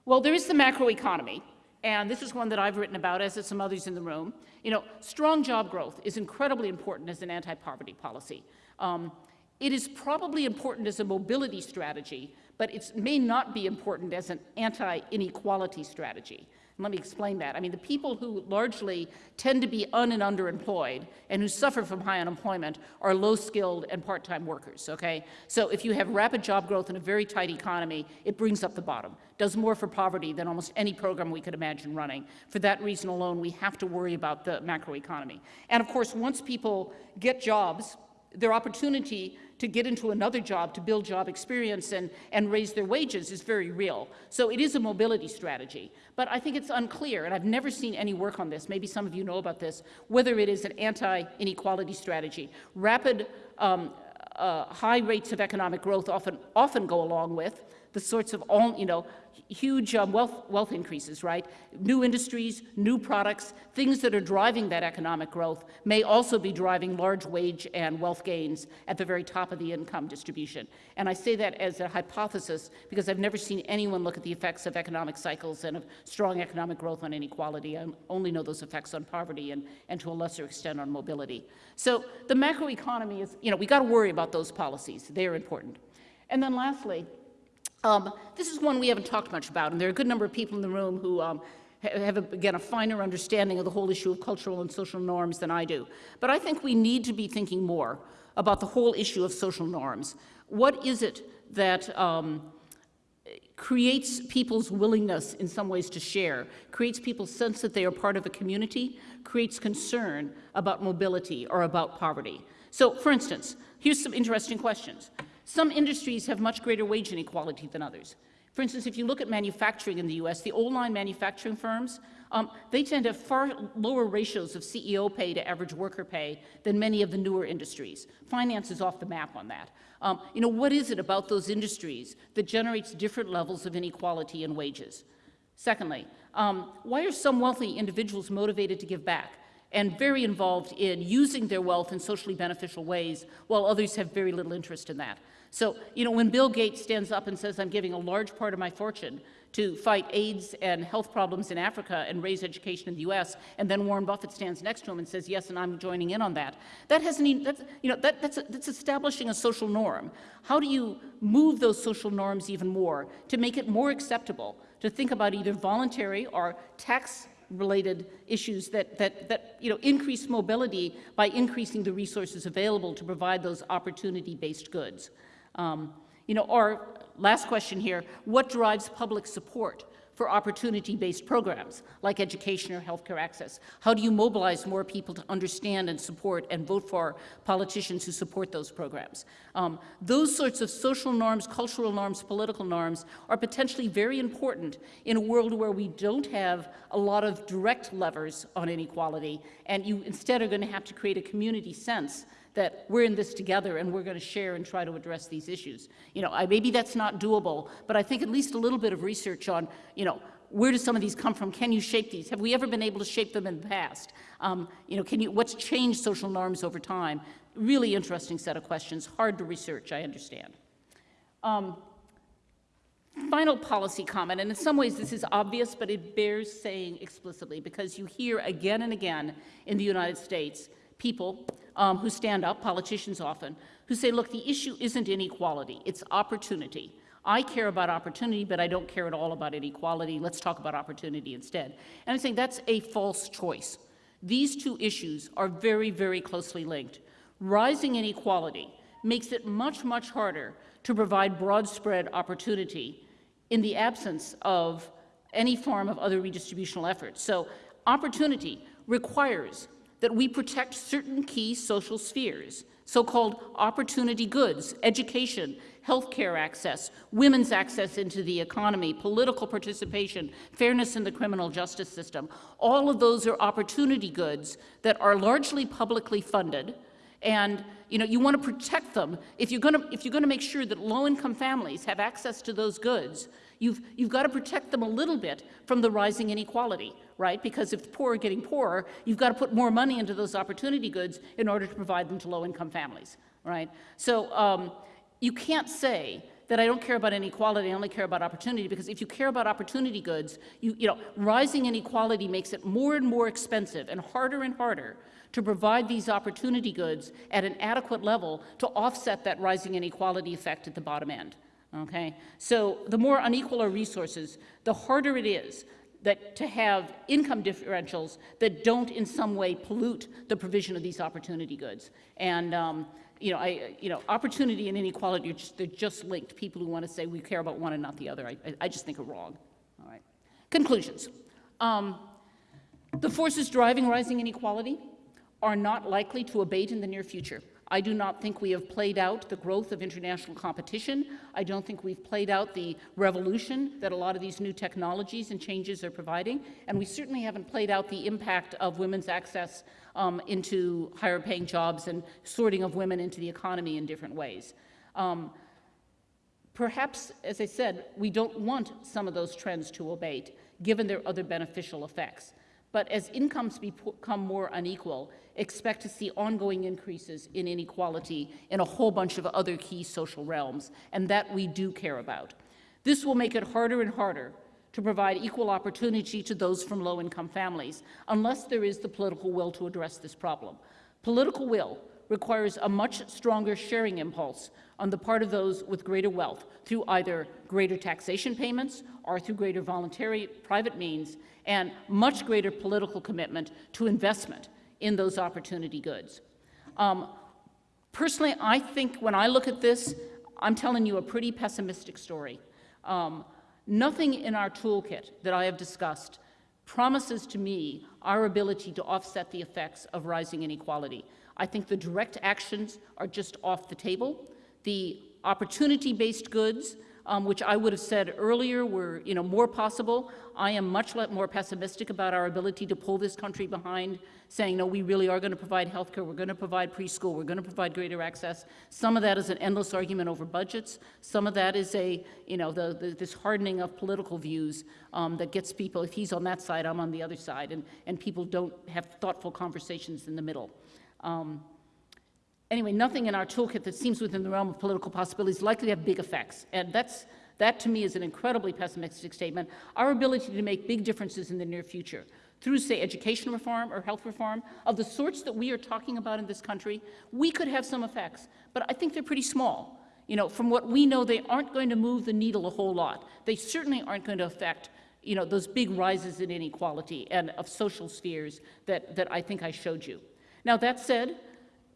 Well, there is the macroeconomy, and this is one that I've written about, as have some others in the room. You know, strong job growth is incredibly important as an anti-poverty policy. Um, it is probably important as a mobility strategy, but it may not be important as an anti-inequality strategy. Let me explain that. I mean, the people who largely tend to be un and underemployed and who suffer from high unemployment are low-skilled and part-time workers, okay? So if you have rapid job growth in a very tight economy, it brings up the bottom, does more for poverty than almost any program we could imagine running. For that reason alone, we have to worry about the macroeconomy. And of course, once people get jobs, their opportunity to get into another job, to build job experience and, and raise their wages is very real. So it is a mobility strategy. But I think it's unclear, and I've never seen any work on this, maybe some of you know about this, whether it is an anti-inequality strategy. Rapid, um, uh, high rates of economic growth often, often go along with the sorts of all, you know, huge um, wealth, wealth increases, right? New industries, new products, things that are driving that economic growth may also be driving large wage and wealth gains at the very top of the income distribution. And I say that as a hypothesis because I've never seen anyone look at the effects of economic cycles and of strong economic growth on inequality. I only know those effects on poverty and, and to a lesser extent on mobility. So the macroeconomy is, you know, we got to worry about those policies. They're important. And then lastly, um, this is one we haven't talked much about, and there are a good number of people in the room who um, ha- have, again, a finer understanding of the whole issue of cultural and social norms than I do. But I think we need to be thinking more about the whole issue of social norms. What is it that um, creates people's willingness in some ways to share, creates people's sense that they are part of a community, creates concern about mobility or about poverty. So, for instance, here's some interesting questions. Some industries have much greater wage inequality than others. For instance, if you look at manufacturing in the US, the old line manufacturing firms, um, they tend to have far lower ratios of CEO pay to average worker pay than many of the newer industries. Finance is off the map on that. Um, you know, what is it about those industries that generates different levels of inequality in wages? Secondly, um, why are some wealthy individuals motivated to give back and very involved in using their wealth in socially beneficial ways, while others have very little interest in that? So, you know, when Bill Gates stands up and says, I'm giving a large part of my fortune to fight AIDS and health problems in Africa and raise education in the U.S., and then Warren Buffett stands next to him and says, yes, and I'm joining in on that. That even, that's, you know, that, that's, that's establishing a social norm. How do you move those social norms even more to make it more acceptable to think about either voluntary or tax related issues that, that, that you know, increase mobility by increasing the resources available to provide those opportunity-based goods. Um, you know, our last question here, what drives public support for opportunity-based programs like education or healthcare access? How do you mobilize more people to understand and support and vote for politicians who support those programs? Um, those sorts of social norms, cultural norms, political norms are potentially very important in a world where we don't have a lot of direct levers on inequality, and you instead are going to have to create a community sense that we're in this together and we're going to share and try to address these issues. You know, I, maybe that's not doable, but I think at least a little bit of research on, you know, where do some of these come from? Can you shape these? Have we ever been able to shape them in the past? Um, you know, can you, what's changed social norms over time? Really interesting set of questions, hard to research, I understand. Um, final policy comment, and in some ways this is obvious, but it bears saying explicitly because you hear again and again in the United States people um, who stand up, politicians often, who say, look, the issue isn't inequality, it's opportunity. I care about opportunity, but I don't care at all about inequality. Let's talk about opportunity instead. And I'm saying that's a false choice. These two issues are very, very closely linked. Rising inequality makes it much, much harder to provide broad spread opportunity in the absence of any form of other redistributional efforts. So opportunity requires that we protect certain key social spheres, so-called opportunity goods, education, healthcare access, women's access into the economy, political participation, fairness in the criminal justice system. All of those are opportunity goods that are largely publicly funded, and you know you want to protect them. If you're going to if you're going to make sure that low-income families have access to those goods, you've you've got to protect them a little bit from the rising inequality right? Because if the poor are getting poorer, you've got to put more money into those opportunity goods in order to provide them to low-income families, right? So um, you can't say that I don't care about inequality, I only care about opportunity, because if you care about opportunity goods, you, you know, rising inequality makes it more and more expensive and harder and harder to provide these opportunity goods at an adequate level to offset that rising inequality effect at the bottom end. Okay? So the more unequal our resources, the harder it is that to have income differentials that don't in some way pollute the provision of these opportunity goods. And um, you know, I, you know, opportunity and inequality, are just, they're just linked. People who want to say we care about one and not the other, I, I just think are wrong. All right. Conclusions. Um, the forces driving rising inequality are not likely to abate in the near future. I do not think we have played out the growth of international competition. I don't think we've played out the revolution that a lot of these new technologies and changes are providing. And we certainly haven't played out the impact of women's access um, into higher paying jobs and sorting of women into the economy in different ways. Um, perhaps, as I said, we don't want some of those trends to abate, given their other beneficial effects. But as incomes become more unequal, expect to see ongoing increases in inequality in a whole bunch of other key social realms, and that we do care about. This will make it harder and harder to provide equal opportunity to those from low-income families, unless there is the political will to address this problem. Political will requires a much stronger sharing impulse on the part of those with greater wealth through either greater taxation payments or through greater voluntary private means and much greater political commitment to investment in those opportunity goods. Um, personally, I think when I look at this, I'm telling you a pretty pessimistic story. Um, nothing in our toolkit that I have discussed promises to me our ability to offset the effects of rising inequality. I think the direct actions are just off the table. The opportunity-based goods um, which I would have said earlier were you know, more possible. I am much more pessimistic about our ability to pull this country behind, saying, no, we really are going to provide health care, we're going to provide preschool, we're going to provide greater access. Some of that is an endless argument over budgets. Some of that is a, you know, the, the, this hardening of political views um, that gets people, if he's on that side, I'm on the other side, and, and people don't have thoughtful conversations in the middle. Um, anyway, nothing in our toolkit that seems within the realm of political possibilities likely to have big effects. And that's, that to me is an incredibly pessimistic statement. Our ability to make big differences in the near future through, say, education reform or health reform, of the sorts that we are talking about in this country, we could have some effects, but I think they're pretty small. You know, from what we know, they aren't going to move the needle a whole lot. They certainly aren't going to affect you know, those big rises in inequality and of social spheres that, that I think I showed you. Now, that said,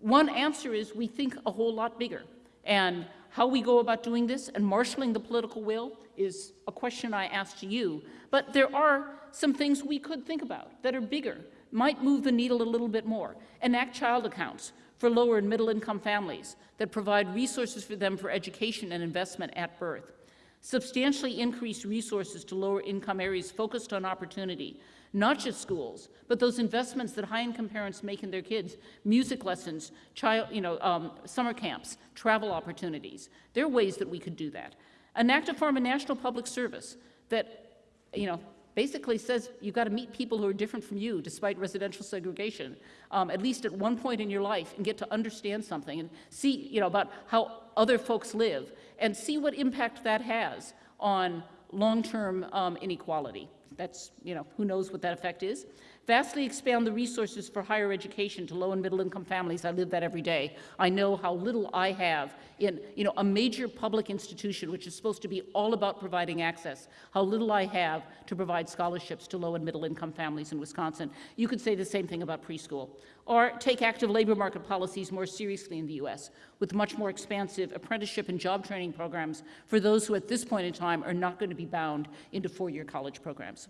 one answer is we think a whole lot bigger. And how we go about doing this and marshaling the political will is a question I ask to you. But there are some things we could think about that are bigger, might move the needle a little bit more. Enact child accounts for lower and middle income families that provide resources for them for education and investment at birth. Substantially increase resources to lower income areas focused on opportunity, not just schools, but those investments that high-income parents make in their kids, music lessons, child, you know, um, summer camps, travel opportunities. There are ways that we could do that. Enact a form of national public service that, you know, basically says you've got to meet people who are different from you despite residential segregation, um, at least at one point in your life, and get to understand something and see, you know, about how other folks live and see what impact that has on long-term um, inequality. That's, you know, who knows what that effect is. Vastly expand the resources for higher education to low and middle income families. I live that every day. I know how little I have in, you know, a major public institution, which is supposed to be all about providing access, how little I have to provide scholarships to low and middle income families in Wisconsin. You could say the same thing about preschool. Or take active labor market policies more seriously in the U.S. with much more expansive apprenticeship and job training programs for those who at this point in time are not going to be bound into four-year college programs.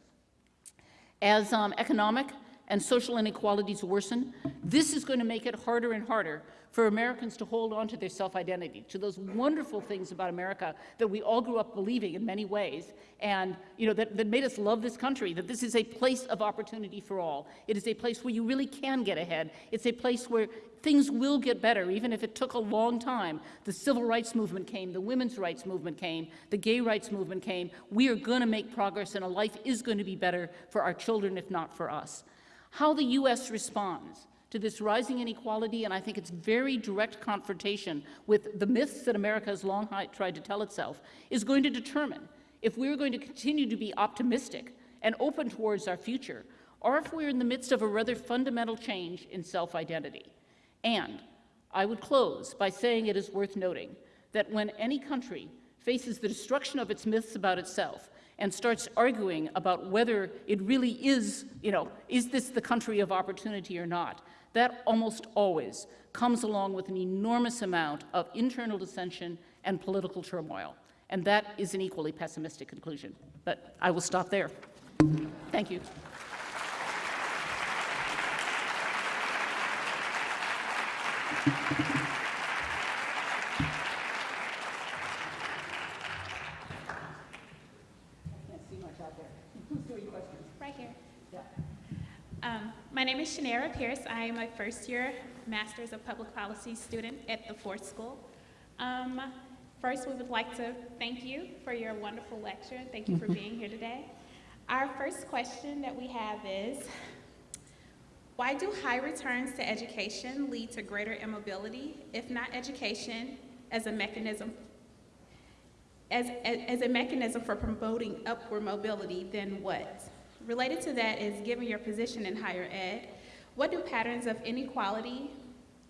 As um, economic and social inequalities worsen, this is going to make it harder and harder for Americans to hold on to their self-identity, to those wonderful things about America that we all grew up believing in many ways, and you know that, that made us love this country, that this is a place of opportunity for all. It is a place where you really can get ahead. It's a place where things will get better, even if it took a long time. The civil rights movement came, the women's rights movement came, the gay rights movement came. We are going to make progress, and a life is going to be better for our children, if not for us. How the U.S. responds to this rising inequality, and I think it's very direct confrontation with the myths that America has long tried to tell itself, is going to determine if we're going to continue to be optimistic and open towards our future, or if we're in the midst of a rather fundamental change in self-identity. And I would close by saying it is worth noting that when any country faces the destruction of its myths about itself, and starts arguing about whether it really is, you know, is this the country of opportunity or not, that almost always comes along with an enormous amount of internal dissension and political turmoil. And that is an equally pessimistic conclusion. But I will stop there. Thank you. Right here. Um, my Shanara Pierce. I am a first year Masters of Public Policy student at the Ford School. Um, first, we would like to thank you for your wonderful lecture. Thank you for being here today. Our first question that we have is, why do high returns to education lead to greater immobility, if not education, as a mechanism as, as, a mechanism for promoting upward mobility, then what? Related to that is, given your position in higher ed, what do patterns of inequality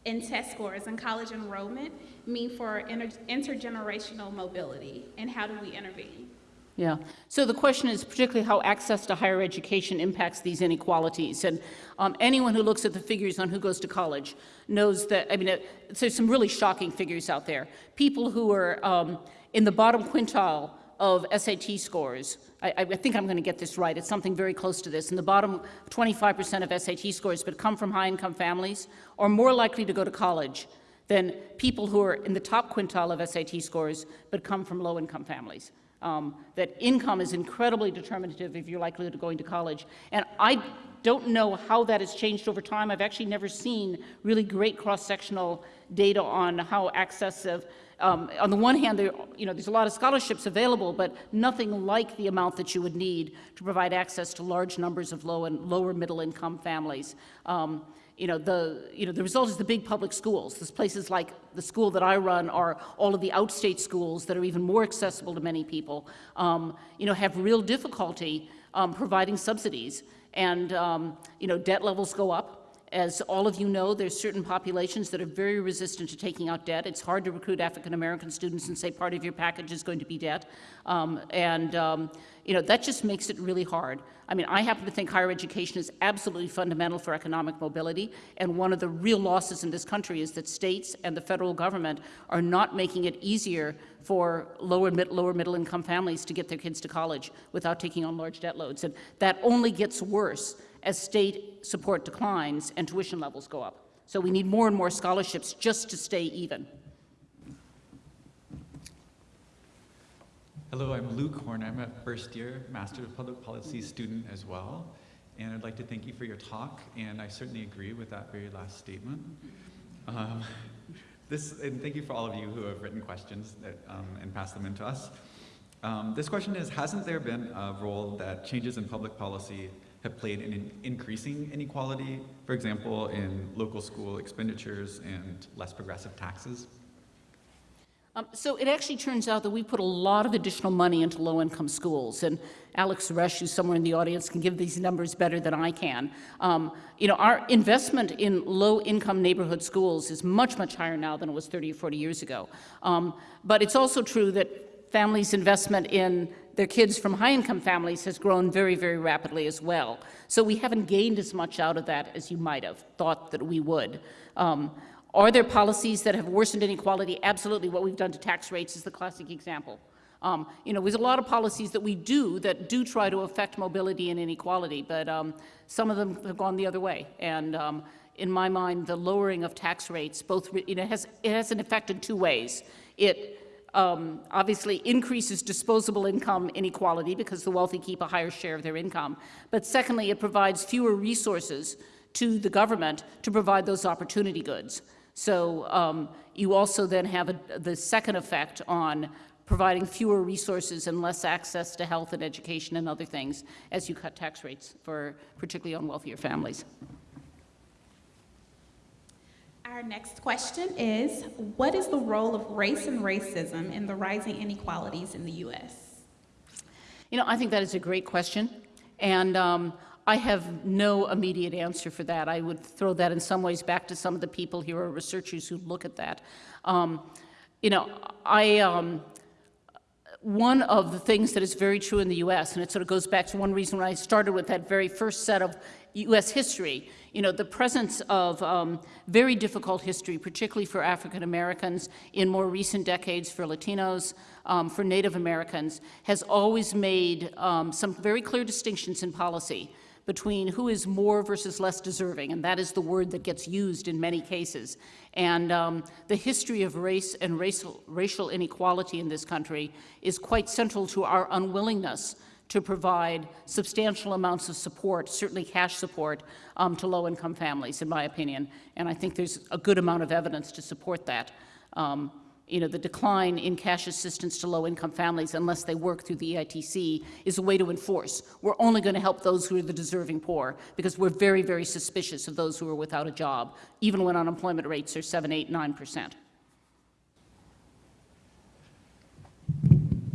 in test scores and college enrollment mean for inter intergenerational mobility, and how do we intervene? Yeah. So the question is particularly how access to higher education impacts these inequalities. And um, anyone who looks at the figures on who goes to college knows that, I mean, it, there's some really shocking figures out there. People who are um, in the bottom quintile of SAT scores, I, I think I'm going to get this right, it's something very close to this, in the bottom 25% of SAT scores but come from high-income families are more likely to go to college than people who are in the top quintile of SAT scores but come from low-income families. Um, that income is incredibly determinative of your likelihood of going to college. And I don't know how that has changed over time. I've actually never seen really great cross-sectional data on how access of um, on the one hand, there, you know, there's a lot of scholarships available, but nothing like the amount that you would need to provide access to large numbers of low and lower middle income families. Um, you know, the, you know, the result is the big public schools. There's places like the school that I run are all of the outstate schools that are even more accessible to many people, um, you know, have real difficulty um, providing subsidies. And, um, you know, debt levels go up as all of you know, there's certain populations that are very resistant to taking out debt. It's hard to recruit African American students and say part of your package is going to be debt. Um, and, um, you know, that just makes it really hard. I mean, I happen to think higher education is absolutely fundamental for economic mobility, and one of the real losses in this country is that states and the federal government are not making it easier for lower, mid, lower middle income families to get their kids to college without taking on large debt loads. And that only gets worse as state support declines and tuition levels go up. So we need more and more scholarships just to stay even. Hello, I'm Luke Horn. I'm a first year Master of Public Policy student as well. And I'd like to thank you for your talk, and I certainly agree with that very last statement. Um, this, and thank you for all of you who have written questions that, um, and passed them in to us. Um, this question is, hasn't there been a role that changes in public policy have played in, in increasing inequality, for example, in local school expenditures and less progressive taxes? Um, so it actually turns out that we put a lot of additional money into low-income schools, and Alex Resch, who's somewhere in the audience, can give these numbers better than I can. Um, you know, our investment in low-income neighborhood schools is much, much higher now than it was 30 or 40 years ago. Um, but it's also true that families' investment in their kids from high-income families has grown very, very rapidly as well. So we haven't gained as much out of that as you might have thought that we would. Um, are there policies that have worsened inequality? Absolutely. What we've done to tax rates is the classic example. Um, you know, there's a lot of policies that we do that do try to affect mobility and inequality, but um, some of them have gone the other way. And um, in my mind, the lowering of tax rates, both, you know, has, it has an effect in two ways. It um, obviously increases disposable income inequality because the wealthy keep a higher share of their income. But secondly, it provides fewer resources to the government to provide those opportunity goods. So um, you also then have a, the second effect on providing fewer resources and less access to health and education and other things as you cut tax rates for particularly on wealthier families. Our next question is, what is the role of race and racism in the rising inequalities in the U.S.? You know, I think that is a great question. And um, I have no immediate answer for that. I would throw that in some ways back to some of the people here or researchers who look at that. Um, you know, I, um, one of the things that is very true in the U.S., and it sort of goes back to one reason when I started with that very first set of U.S. history, you know, the presence of um, very difficult history, particularly for African Americans in more recent decades, for Latinos, um, for Native Americans, has always made um, some very clear distinctions in policy between who is more versus less deserving, and that is the word that gets used in many cases. And um, the history of race and racial, racial inequality in this country is quite central to our unwillingness to provide substantial amounts of support, certainly cash support, um, to low-income families, in my opinion. And I think there's a good amount of evidence to support that. Um, you know, the decline in cash assistance to low-income families unless they work through the EITC is a way to enforce. We're only going to help those who are the deserving poor because we're very, very suspicious of those who are without a job, even when unemployment rates are 7, 8, 9%.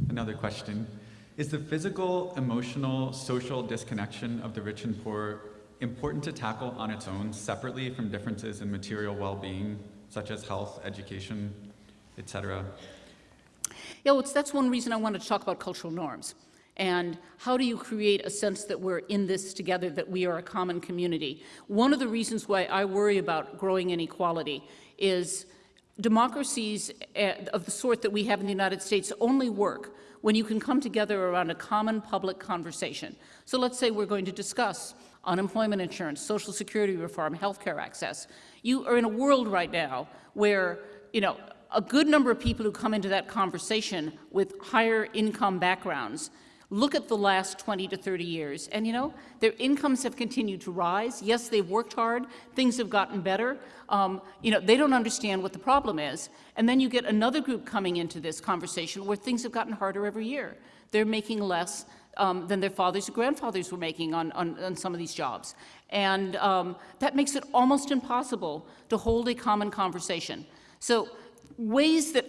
Another question. Is the physical, emotional, social disconnection of the rich and poor important to tackle on its own, separately from differences in material well-being, such as health, education, etc. Yeah, well, that's one reason I wanted to talk about cultural norms. And how do you create a sense that we're in this together, that we are a common community? One of the reasons why I worry about growing inequality is democracies eh, of the sort that we have in the United States only work when you can come together around a common public conversation. So let's say we're going to discuss unemployment insurance, social security reform, healthcare access. You are in a world right now where, you know, a good number of people who come into that conversation with higher income backgrounds look at the last 20 to 30 years, and you know, their incomes have continued to rise. Yes, they've worked hard, things have gotten better. Um, you know, they don't understand what the problem is. And then you get another group coming into this conversation where things have gotten harder every year. They're making less um, than their fathers or grandfathers were making on, on, on some of these jobs. And um, that makes it almost impossible to hold a common conversation. So ways that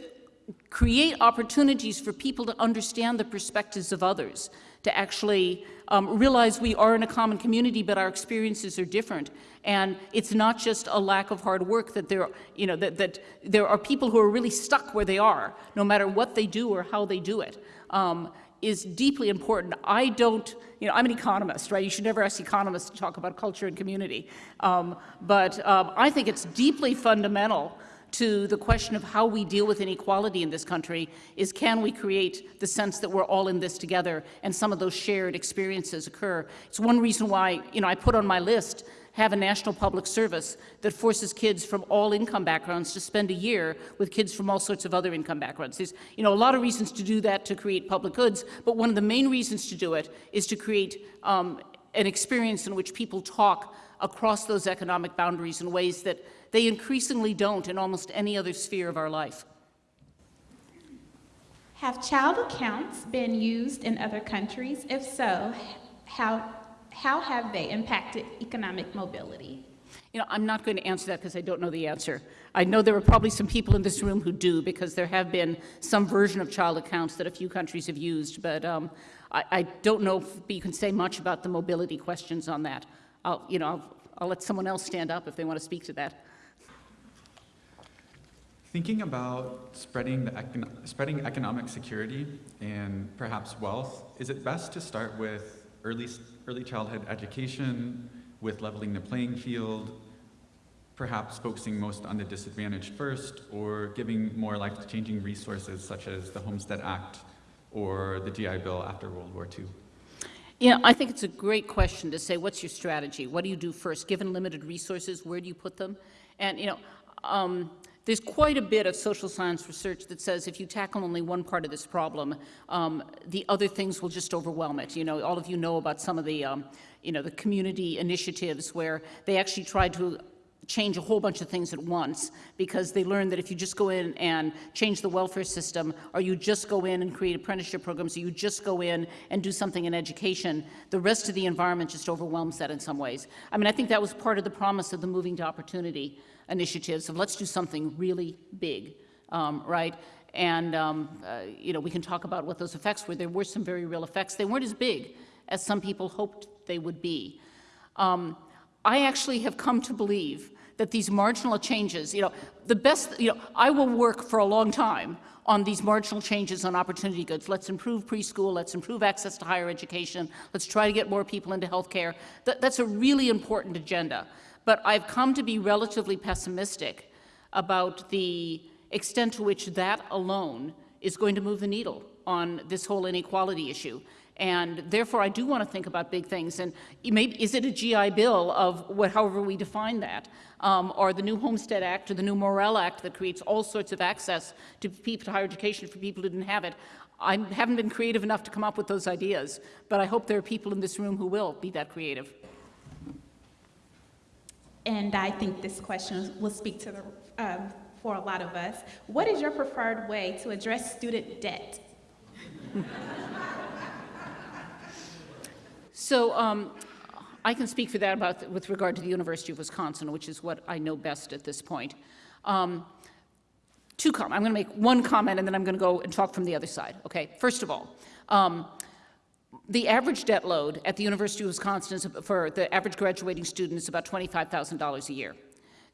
create opportunities for people to understand the perspectives of others, to actually um, realize we are in a common community, but our experiences are different. And it's not just a lack of hard work that there, you know, that, that there are people who are really stuck where they are, no matter what they do or how they do it, um, is deeply important. I don't, you know, I'm an economist, right? You should never ask economists to talk about culture and community. Um, but um, I think it's deeply fundamental to the question of how we deal with inequality in this country is can we create the sense that we're all in this together and some of those shared experiences occur. It's one reason why, you know, I put on my list have a national public service that forces kids from all income backgrounds to spend a year with kids from all sorts of other income backgrounds. There's you know, a lot of reasons to do that to create public goods, but one of the main reasons to do it is to create um, an experience in which people talk across those economic boundaries in ways that they increasingly don't in almost any other sphere of our life. Have child accounts been used in other countries? If so, how, how have they impacted economic mobility? You know, I'm not going to answer that because I don't know the answer. I know there are probably some people in this room who do because there have been some version of child accounts that a few countries have used, but um, I, I, don't know if you can say much about the mobility questions on that. I'll, you know, I'll, I'll let someone else stand up if they want to speak to that. Thinking about spreading, the econ spreading economic security and perhaps wealth, is it best to start with early, early childhood education, with leveling the playing field, perhaps focusing most on the disadvantaged first, or giving more life-changing resources such as the Homestead Act or the GI Bill after World War II? Yeah, I think it's a great question to say, what's your strategy? What do you do first? Given limited resources, where do you put them? And, you know, um, there's quite a bit of social science research that says if you tackle only one part of this problem, um, the other things will just overwhelm it. You know, all of you know about some of the, um, you know, the community initiatives where they actually tried to change a whole bunch of things at once because they learned that if you just go in and change the welfare system or you just go in and create apprenticeship programs or you just go in and do something in education, the rest of the environment just overwhelms that in some ways. I mean, I think that was part of the promise of the Moving to Opportunity initiatives of let's do something really big, um, right? And, um, uh, you know, we can talk about what those effects were. There were some very real effects. They weren't as big as some people hoped they would be. Um, I actually have come to believe that these marginal changes, you know, the best, you know, I will work for a long time on these marginal changes on opportunity goods. Let's improve preschool, let's improve access to higher education, let's try to get more people into healthcare. That, that's a really important agenda. But I've come to be relatively pessimistic about the extent to which that alone is going to move the needle on this whole inequality issue. And therefore, I do want to think about big things. And maybe, is it a GI Bill of what, however we define that, um, or the new Homestead Act or the new Morrill Act that creates all sorts of access to people to higher education for people who didn't have it? I haven't been creative enough to come up with those ideas, but I hope there are people in this room who will be that creative. And I think this question will speak to the, um, for a lot of us. What is your preferred way to address student debt? So um, I can speak for that about with regard to the University of Wisconsin, which is what I know best at this point. Um, two comments. I'm going to make one comment and then I'm going to go and talk from the other side. Okay. First of all, um, the average debt load at the University of Wisconsin is, for the average graduating student is about $25,000 a year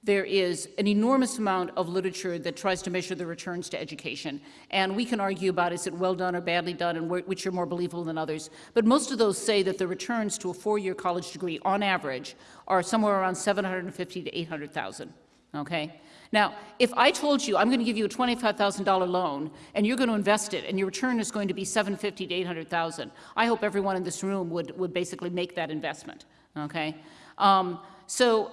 there is an enormous amount of literature that tries to measure the returns to education. And we can argue about is it well done or badly done and which are more believable than others. But most of those say that the returns to a four-year college degree on average are somewhere around 750 to 800,000, okay? Now, if I told you I'm going to give you a $25,000 loan and you're going to invest it and your return is going to be 750 to 800,000, I hope everyone in this room would, would basically make that investment, okay? Um, so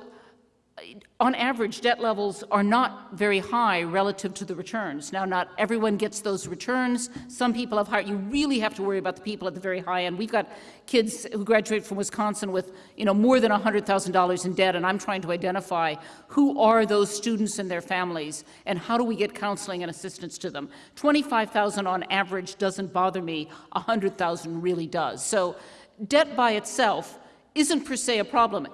on average, debt levels are not very high relative to the returns. Now, not everyone gets those returns. Some people have higher. You really have to worry about the people at the very high end. We've got kids who graduate from Wisconsin with, you know, more than $100,000 in debt, and I'm trying to identify who are those students and their families, and how do we get counseling and assistance to them. 25,000 on average doesn't bother me. 100,000 really does. So debt by itself isn't per se a problem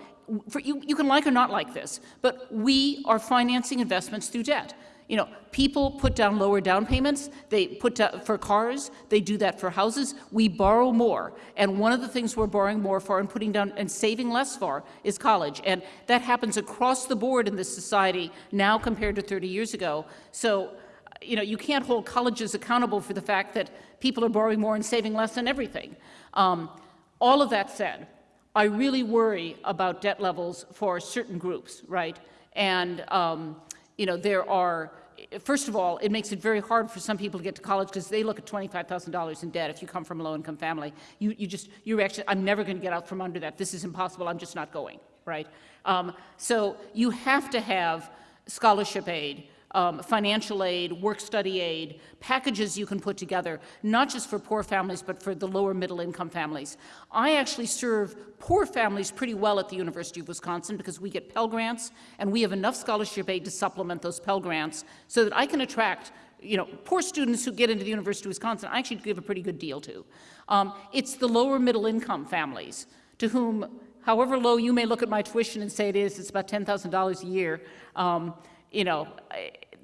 for, you, you can like or not like this, but we are financing investments through debt. You know, people put down lower down payments. They put down for cars. They do that for houses. We borrow more, and one of the things we're borrowing more for and putting down and saving less for is college, and that happens across the board in this society now compared to 30 years ago. So, you know, you can't hold colleges accountable for the fact that people are borrowing more and saving less on everything. Um, all of that said, I really worry about debt levels for certain groups, right? And um, you know, there are first of all, it makes it very hard for some people to get to college because they look at $25,000 in debt if you come from a low-income family. You, you just, you're actually, I'm never going to get out from under that. This is impossible. I'm just not going, right? Um, so you have to have scholarship aid, um, financial aid, work-study aid, packages you can put together, not just for poor families, but for the lower middle-income families. I actually serve poor families pretty well at the University of Wisconsin because we get Pell Grants, and we have enough scholarship aid to supplement those Pell Grants so that I can attract you know, poor students who get into the University of Wisconsin, I actually give a pretty good deal to. Um, it's the lower middle income families to whom, however low you may look at my tuition and say it is, it's about $10,000 a year, um, you know,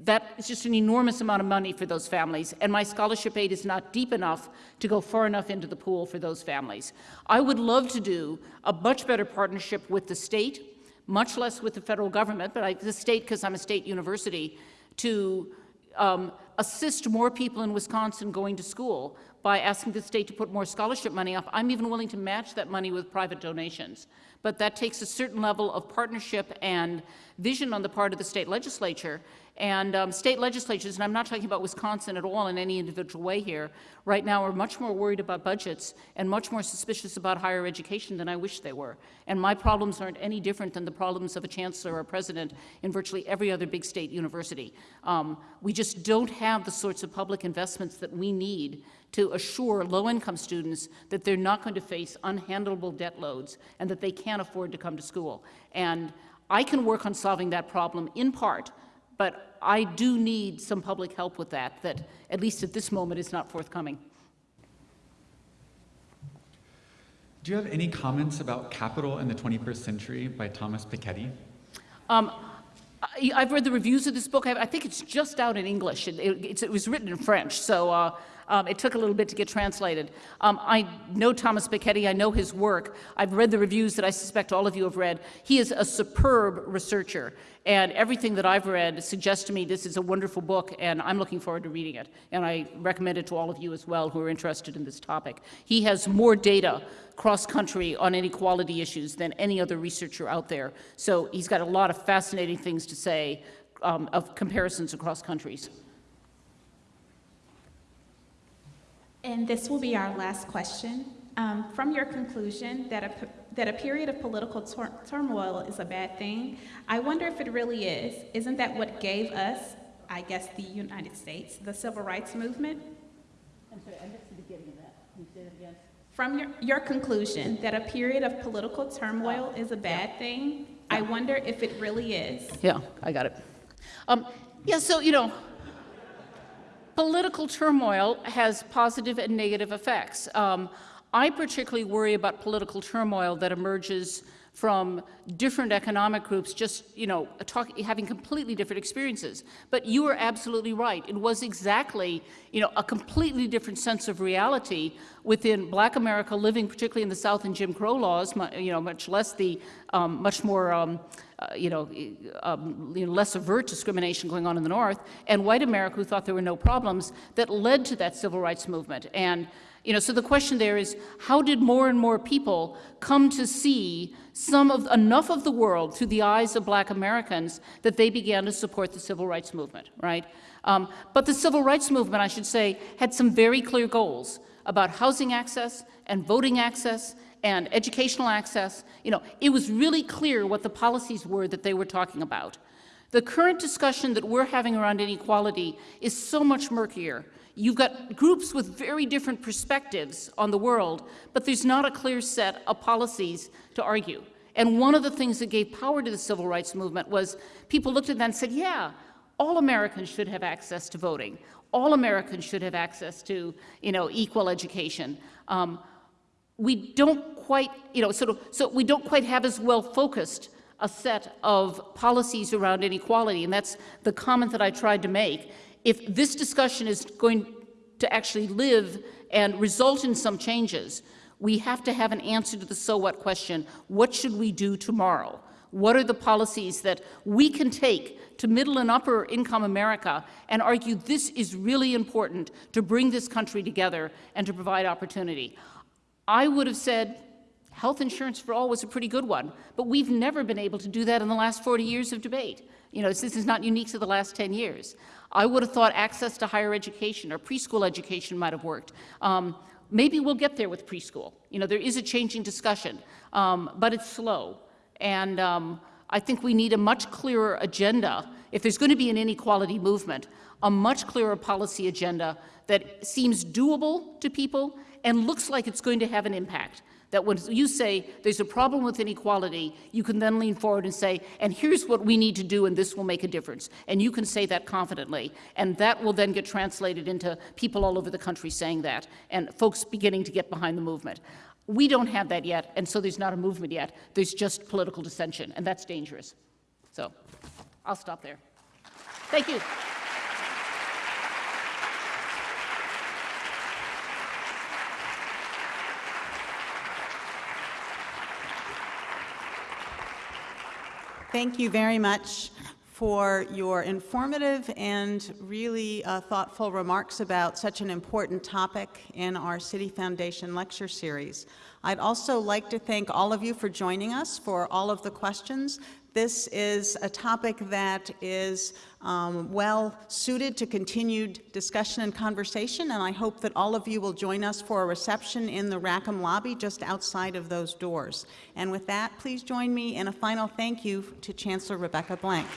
that is just an enormous amount of money for those families, and my scholarship aid is not deep enough to go far enough into the pool for those families. I would love to do a much better partnership with the state, much less with the federal government, but I, the state, because I'm a state university, to um, assist more people in Wisconsin going to school by asking the state to put more scholarship money up. I'm even willing to match that money with private donations. But that takes a certain level of partnership and vision on the part of the state legislature. And um, state legislatures, and I'm not talking about Wisconsin at all in any individual way here, right now are much more worried about budgets and much more suspicious about higher education than I wish they were. And my problems aren't any different than the problems of a chancellor or a president in virtually every other big state university. Um, we just don't have the sorts of public investments that we need to assure low-income students that they're not going to face unhandleable debt loads and that they can't afford to come to school. And I can work on solving that problem in part but I do need some public help with that, that at least at this moment is not forthcoming. Do you have any comments about Capital in the 21st Century by Thomas Piketty? Um, I, have read the reviews of this book. I, I, think it's just out in English. It, it, it was written in French, so uh, um, it took a little bit to get translated. Um, I know Thomas Piketty. I know his work. I've read the reviews that I suspect all of you have read. He is a superb researcher, and everything that I've read suggests to me this is a wonderful book, and I'm looking forward to reading it. And I recommend it to all of you as well who are interested in this topic. He has more data cross-country on inequality issues than any other researcher out there. So he's got a lot of fascinating things to say um, of comparisons across countries. And this will be our last question. Um, from your conclusion that a, that a period of political turmoil is a bad thing, I wonder if it really is. Isn't that what gave us, I guess, the United States, the civil rights movement? I'm sorry, I missed the beginning of that. Can you say that again? From your, your conclusion that a period of political turmoil is a bad yeah. thing, yeah. I wonder if it really is. Yeah, I got it. Um, yeah, so, you know, Political turmoil has positive and negative effects. Um, I particularly worry about political turmoil that emerges from different economic groups just, you know, talk, having completely different experiences. But you are absolutely right. It was exactly, you know, a completely different sense of reality within black America living, particularly in the South and Jim Crow laws, you know, much less the, um, much more, um, uh, you, know, um, you know, less overt discrimination going on in the North, and white America who thought there were no problems that led to that civil rights movement. And, you know, so the question there is, how did more and more people come to see some of enough of the world through the eyes of black Americans that they began to support the civil rights movement, right? Um, but the civil rights movement, I should say, had some very clear goals about housing access and voting access and educational access, you know, it was really clear what the policies were that they were talking about. The current discussion that we're having around inequality is so much murkier. You've got groups with very different perspectives on the world, but there's not a clear set of policies to argue. And one of the things that gave power to the civil rights movement was people looked at that and said, yeah, all Americans should have access to voting. All Americans should have access to, you know, equal education. Um, we don't quite, you know, sort of, so we don't quite have as well focused a set of policies around inequality, and that's the comment that I tried to make. If this discussion is going to actually live and result in some changes, we have to have an answer to the so what question. What should we do tomorrow? What are the policies that we can take to middle and upper income America and argue this is really important to bring this country together and to provide opportunity? I would have said health insurance for all was a pretty good one, but we've never been able to do that in the last 40 years of debate. You know, this is not unique to the last 10 years. I would have thought access to higher education or preschool education might have worked. Um, maybe we'll get there with preschool. You know, there is a changing discussion, um, but it's slow. And um, I think we need a much clearer agenda. If there's going to be an inequality movement, a much clearer policy agenda that seems doable to people and looks like it's going to have an impact. That when you say there's a problem with inequality, you can then lean forward and say, and here's what we need to do, and this will make a difference. And you can say that confidently. And that will then get translated into people all over the country saying that, and folks beginning to get behind the movement. We don't have that yet, and so there's not a movement yet. There's just political dissension, and that's dangerous. So I'll stop there. Thank you. Thank you very much for your informative and really uh, thoughtful remarks about such an important topic in our Citi Foundation lecture series. I'd also like to thank all of you for joining us for all of the questions. This is a topic that is um, well suited to continued discussion and conversation, and I hope that all of you will join us for a reception in the Rackham lobby just outside of those doors. And with that, please join me in a final thank you to Chancellor Rebecca Blank.